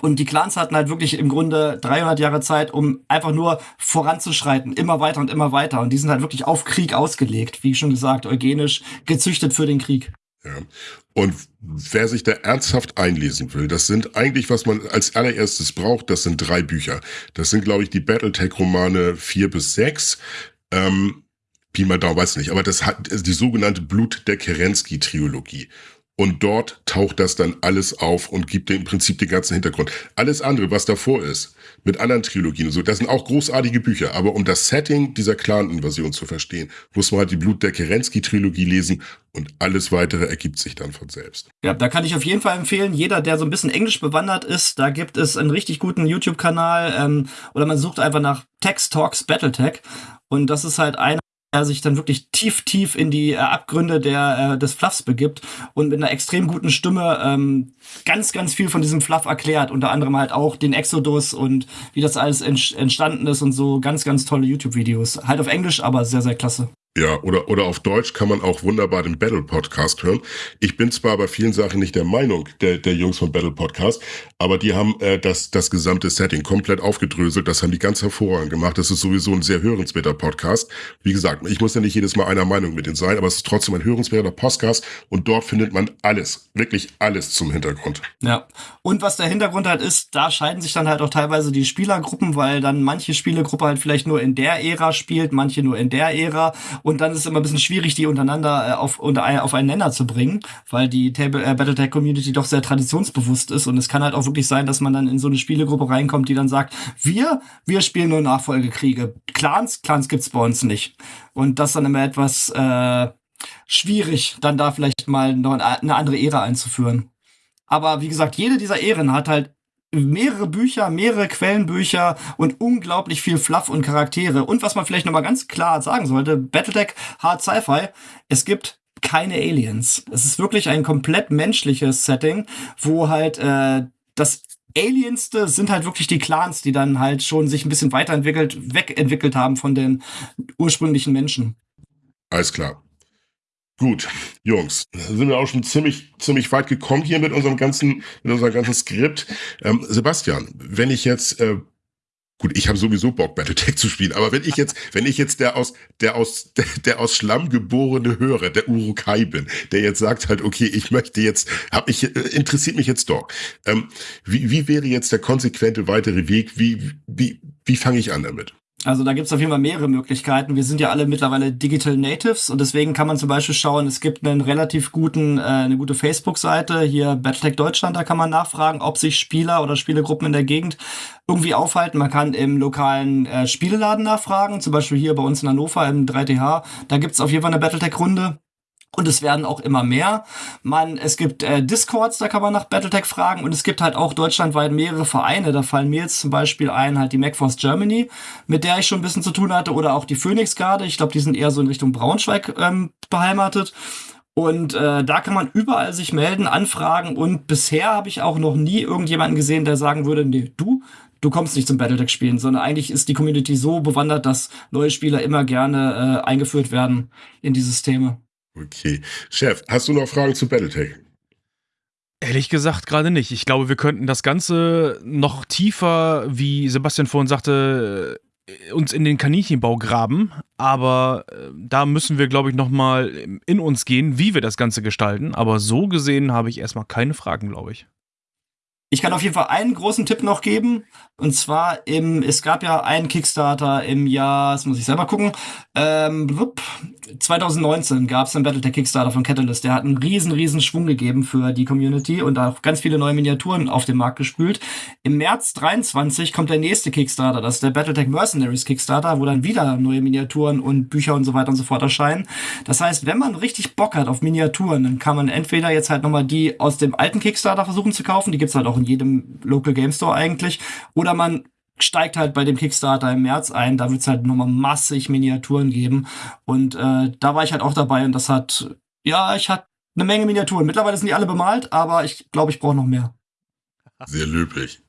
Und die Clans hatten halt wirklich im Grunde 300 Jahre Zeit, um einfach nur voranzuschreiten, immer weiter und immer weiter. Und die sind halt wirklich auf Krieg ausgelegt, wie schon gesagt, eugenisch gezüchtet für den Krieg. Ja. Und wer sich da ernsthaft einlesen will, das sind eigentlich, was man als allererstes braucht, das sind drei Bücher. Das sind, glaube ich, die Battletech-Romane vier bis sechs. Ähm, Pi mal Daumen, weiß nicht, aber das hat die sogenannte Blut der Kerensky-Trilogie. Und dort taucht das dann alles auf und gibt im Prinzip den ganzen Hintergrund. Alles andere, was davor ist, mit anderen Trilogien und so, das sind auch großartige Bücher. Aber um das Setting dieser Clan-Invasion zu verstehen, muss man halt die Blut der Kerensky-Trilogie lesen und alles weitere ergibt sich dann von selbst. Ja, da kann ich auf jeden Fall empfehlen, jeder, der so ein bisschen Englisch bewandert ist, da gibt es einen richtig guten YouTube-Kanal ähm, oder man sucht einfach nach Text Talks Battletech und das ist halt einer er sich dann wirklich tief, tief in die äh, Abgründe der, äh, des Fluffs begibt und mit einer extrem guten Stimme ähm, ganz, ganz viel von diesem Fluff erklärt. Unter anderem halt auch den Exodus und wie das alles entstanden ist und so ganz, ganz tolle YouTube-Videos. Halt auf Englisch, aber sehr, sehr klasse. Ja, oder, oder auf Deutsch kann man auch wunderbar den Battle Podcast hören. Ich bin zwar bei vielen Sachen nicht der Meinung der, der Jungs von Battle Podcast, aber die haben äh, das, das gesamte Setting komplett aufgedröselt. Das haben die ganz hervorragend gemacht. Das ist sowieso ein sehr hörenswerter Podcast. Wie gesagt, ich muss ja nicht jedes Mal einer Meinung mit denen sein, aber es ist trotzdem ein hörenswerter Podcast und dort findet man alles, wirklich alles zum Hintergrund. Ja, und was der Hintergrund halt ist, da scheiden sich dann halt auch teilweise die Spielergruppen, weil dann manche Spielergruppe halt vielleicht nur in der Ära spielt, manche nur in der Ära und dann ist es immer ein bisschen schwierig, die untereinander äh, auf, unter, auf einen Nenner zu bringen, weil die Table, äh, Battletech Community doch sehr traditionsbewusst ist und es kann halt auch wirklich sein, dass man dann in so eine Spielegruppe reinkommt, die dann sagt, wir, wir spielen nur Nachfolgekriege. Clans, Clans gibt's bei uns nicht. Und das dann immer etwas äh, schwierig, dann da vielleicht mal noch eine andere Ära einzuführen. Aber wie gesagt, jede dieser Ehren hat halt mehrere Bücher, mehrere Quellenbücher und unglaublich viel Fluff und Charaktere. Und was man vielleicht nochmal ganz klar sagen sollte, Battletech Hard Sci-Fi, es gibt keine Aliens. Es ist wirklich ein komplett menschliches Setting, wo halt äh, das Alienste sind halt wirklich die Clans, die dann halt schon sich ein bisschen weiterentwickelt, wegentwickelt haben von den ursprünglichen Menschen. Alles klar. Gut, Jungs, sind wir auch schon ziemlich, ziemlich weit gekommen hier mit unserem ganzen, mit unserem ganzen Skript. Ähm, Sebastian, wenn ich jetzt, äh, gut, ich habe sowieso Bock, Battletech zu spielen, aber wenn ich jetzt, wenn ich jetzt der aus, der aus, der, der aus Schlamm geborene Hörer, der Urukai bin, der jetzt sagt halt, okay, ich möchte jetzt, hab ich, äh, interessiert mich jetzt doch. Ähm, wie, wie wäre jetzt der konsequente weitere Weg? Wie, wie, wie fange ich an damit? Also da gibt es auf jeden Fall mehrere Möglichkeiten. Wir sind ja alle mittlerweile Digital Natives und deswegen kann man zum Beispiel schauen, es gibt einen relativ guten, äh, eine gute Facebook-Seite, hier Battletech Deutschland, da kann man nachfragen, ob sich Spieler oder Spielegruppen in der Gegend irgendwie aufhalten. Man kann im lokalen äh, Spieleladen nachfragen, zum Beispiel hier bei uns in Hannover im 3TH. Da gibt es auf jeden Fall eine Battletech-Runde. Und es werden auch immer mehr. Man, es gibt äh, Discords, da kann man nach Battletech fragen. Und es gibt halt auch deutschlandweit mehrere Vereine. Da fallen mir jetzt zum Beispiel ein, halt die MacForce Germany, mit der ich schon ein bisschen zu tun hatte. Oder auch die Phoenix Garde. Ich glaube, die sind eher so in Richtung Braunschweig ähm, beheimatet. Und äh, da kann man überall sich melden, anfragen. Und bisher habe ich auch noch nie irgendjemanden gesehen, der sagen würde, nee, du, du kommst nicht zum Battletech spielen, sondern eigentlich ist die Community so bewandert, dass neue Spieler immer gerne äh, eingeführt werden in die Systeme. Okay. Chef, hast du noch Fragen zu Battletech? Ehrlich gesagt gerade nicht. Ich glaube, wir könnten das Ganze noch tiefer, wie Sebastian vorhin sagte, äh, uns in den Kaninchenbau graben. Aber äh, da müssen wir, glaube ich, nochmal in uns gehen, wie wir das Ganze gestalten. Aber so gesehen habe ich erstmal keine Fragen, glaube ich. Ich kann auf jeden Fall einen großen Tipp noch geben. Und zwar im, es gab ja einen Kickstarter im Jahr, das muss ich selber gucken, ähm, 2019 gab es einen Battletech Kickstarter von Catalyst. Der hat einen riesen, riesen Schwung gegeben für die Community und auch ganz viele neue Miniaturen auf den Markt gespült. Im März 23 kommt der nächste Kickstarter. Das ist der Battletech Mercenaries Kickstarter, wo dann wieder neue Miniaturen und Bücher und so weiter und so fort erscheinen. Das heißt, wenn man richtig Bock hat auf Miniaturen, dann kann man entweder jetzt halt nochmal die aus dem alten Kickstarter versuchen zu kaufen. Die gibt's halt auch in jedem Local Game Store eigentlich. Oder man steigt halt bei dem Kickstarter im März ein. Da wird es halt nochmal massig Miniaturen geben. Und äh, da war ich halt auch dabei und das hat, ja, ich hatte eine Menge Miniaturen. Mittlerweile sind die alle bemalt, aber ich glaube, ich brauche noch mehr. Sehr löblich.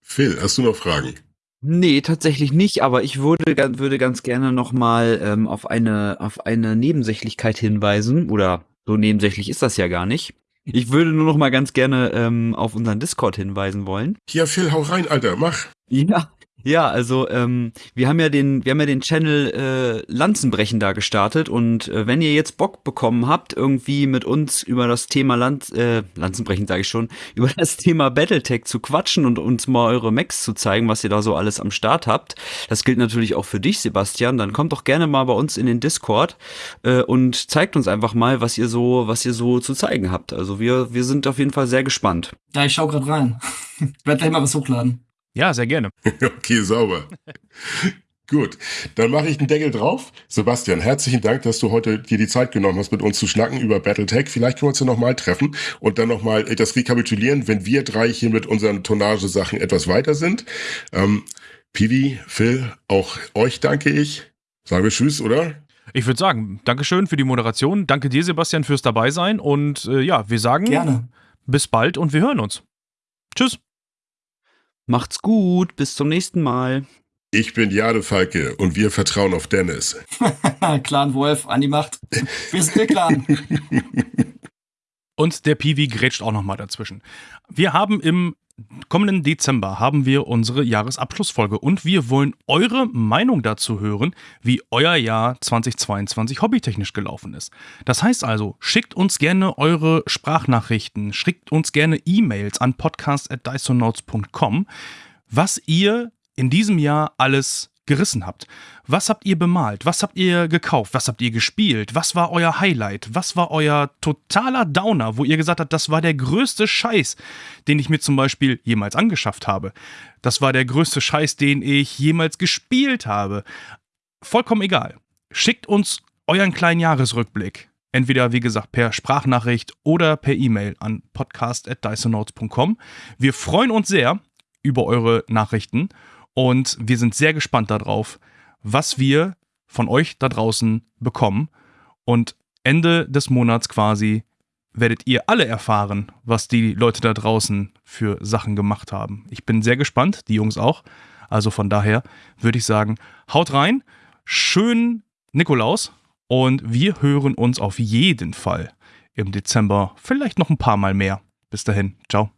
Phil, hast du noch Fragen? Nee, tatsächlich nicht, aber ich würde, würde ganz gerne nochmal ähm, auf, eine, auf eine Nebensächlichkeit hinweisen. Oder so nebensächlich ist das ja gar nicht. Ich würde nur noch mal ganz gerne ähm, auf unseren Discord hinweisen wollen. Ja, Phil, hau rein, Alter, mach. Ja, ja, also ähm, wir haben ja den, wir haben ja den Channel äh, Lanzenbrechen da gestartet und äh, wenn ihr jetzt Bock bekommen habt, irgendwie mit uns über das Thema Land, äh, Lanzenbrechen sage ich schon, über das Thema Battletech zu quatschen und uns mal eure Macs zu zeigen, was ihr da so alles am Start habt. Das gilt natürlich auch für dich, Sebastian. Dann kommt doch gerne mal bei uns in den Discord äh, und zeigt uns einfach mal, was ihr so, was ihr so zu zeigen habt. Also wir, wir sind auf jeden Fall sehr gespannt. Ja, ich schau gerade rein. ich werde gleich mal was hochladen. Ja, sehr gerne. okay, sauber. Gut, dann mache ich den Deckel drauf. Sebastian, herzlichen Dank, dass du heute dir die Zeit genommen hast, mit uns zu schnacken über Battletech. Vielleicht können wir uns ja nochmal treffen und dann nochmal das rekapitulieren, wenn wir drei hier mit unseren Tonnagesachen etwas weiter sind. Ähm, Pivi, Phil, auch euch danke ich. Sagen wir Tschüss, oder? Ich würde sagen, Dankeschön für die Moderation. Danke dir, Sebastian, fürs Dabeisein. Und äh, ja, wir sagen Gerne. bis bald und wir hören uns. Tschüss. Macht's gut, bis zum nächsten Mal. Ich bin Jade Falke und wir vertrauen auf Dennis. Clan Wolf, an die Macht. Wir sind der Clan. und der Piwi grätscht auch nochmal dazwischen. Wir haben im kommenden Dezember haben wir unsere Jahresabschlussfolge und wir wollen eure Meinung dazu hören, wie euer Jahr 2022 hobbytechnisch gelaufen ist. Das heißt also, schickt uns gerne eure Sprachnachrichten, schickt uns gerne E-Mails an podcast@dysonauts.com, was ihr in diesem Jahr alles gerissen habt. Was habt ihr bemalt? Was habt ihr gekauft? Was habt ihr gespielt? Was war euer Highlight? Was war euer totaler Downer, wo ihr gesagt habt, das war der größte Scheiß, den ich mir zum Beispiel jemals angeschafft habe? Das war der größte Scheiß, den ich jemals gespielt habe. Vollkommen egal. Schickt uns euren kleinen Jahresrückblick. Entweder, wie gesagt, per Sprachnachricht oder per E-Mail an podcast.dysonotes.com. Wir freuen uns sehr über eure Nachrichten und wir sind sehr gespannt darauf, was wir von euch da draußen bekommen. Und Ende des Monats quasi werdet ihr alle erfahren, was die Leute da draußen für Sachen gemacht haben. Ich bin sehr gespannt, die Jungs auch. Also von daher würde ich sagen, haut rein, schönen Nikolaus und wir hören uns auf jeden Fall im Dezember, vielleicht noch ein paar Mal mehr. Bis dahin, ciao.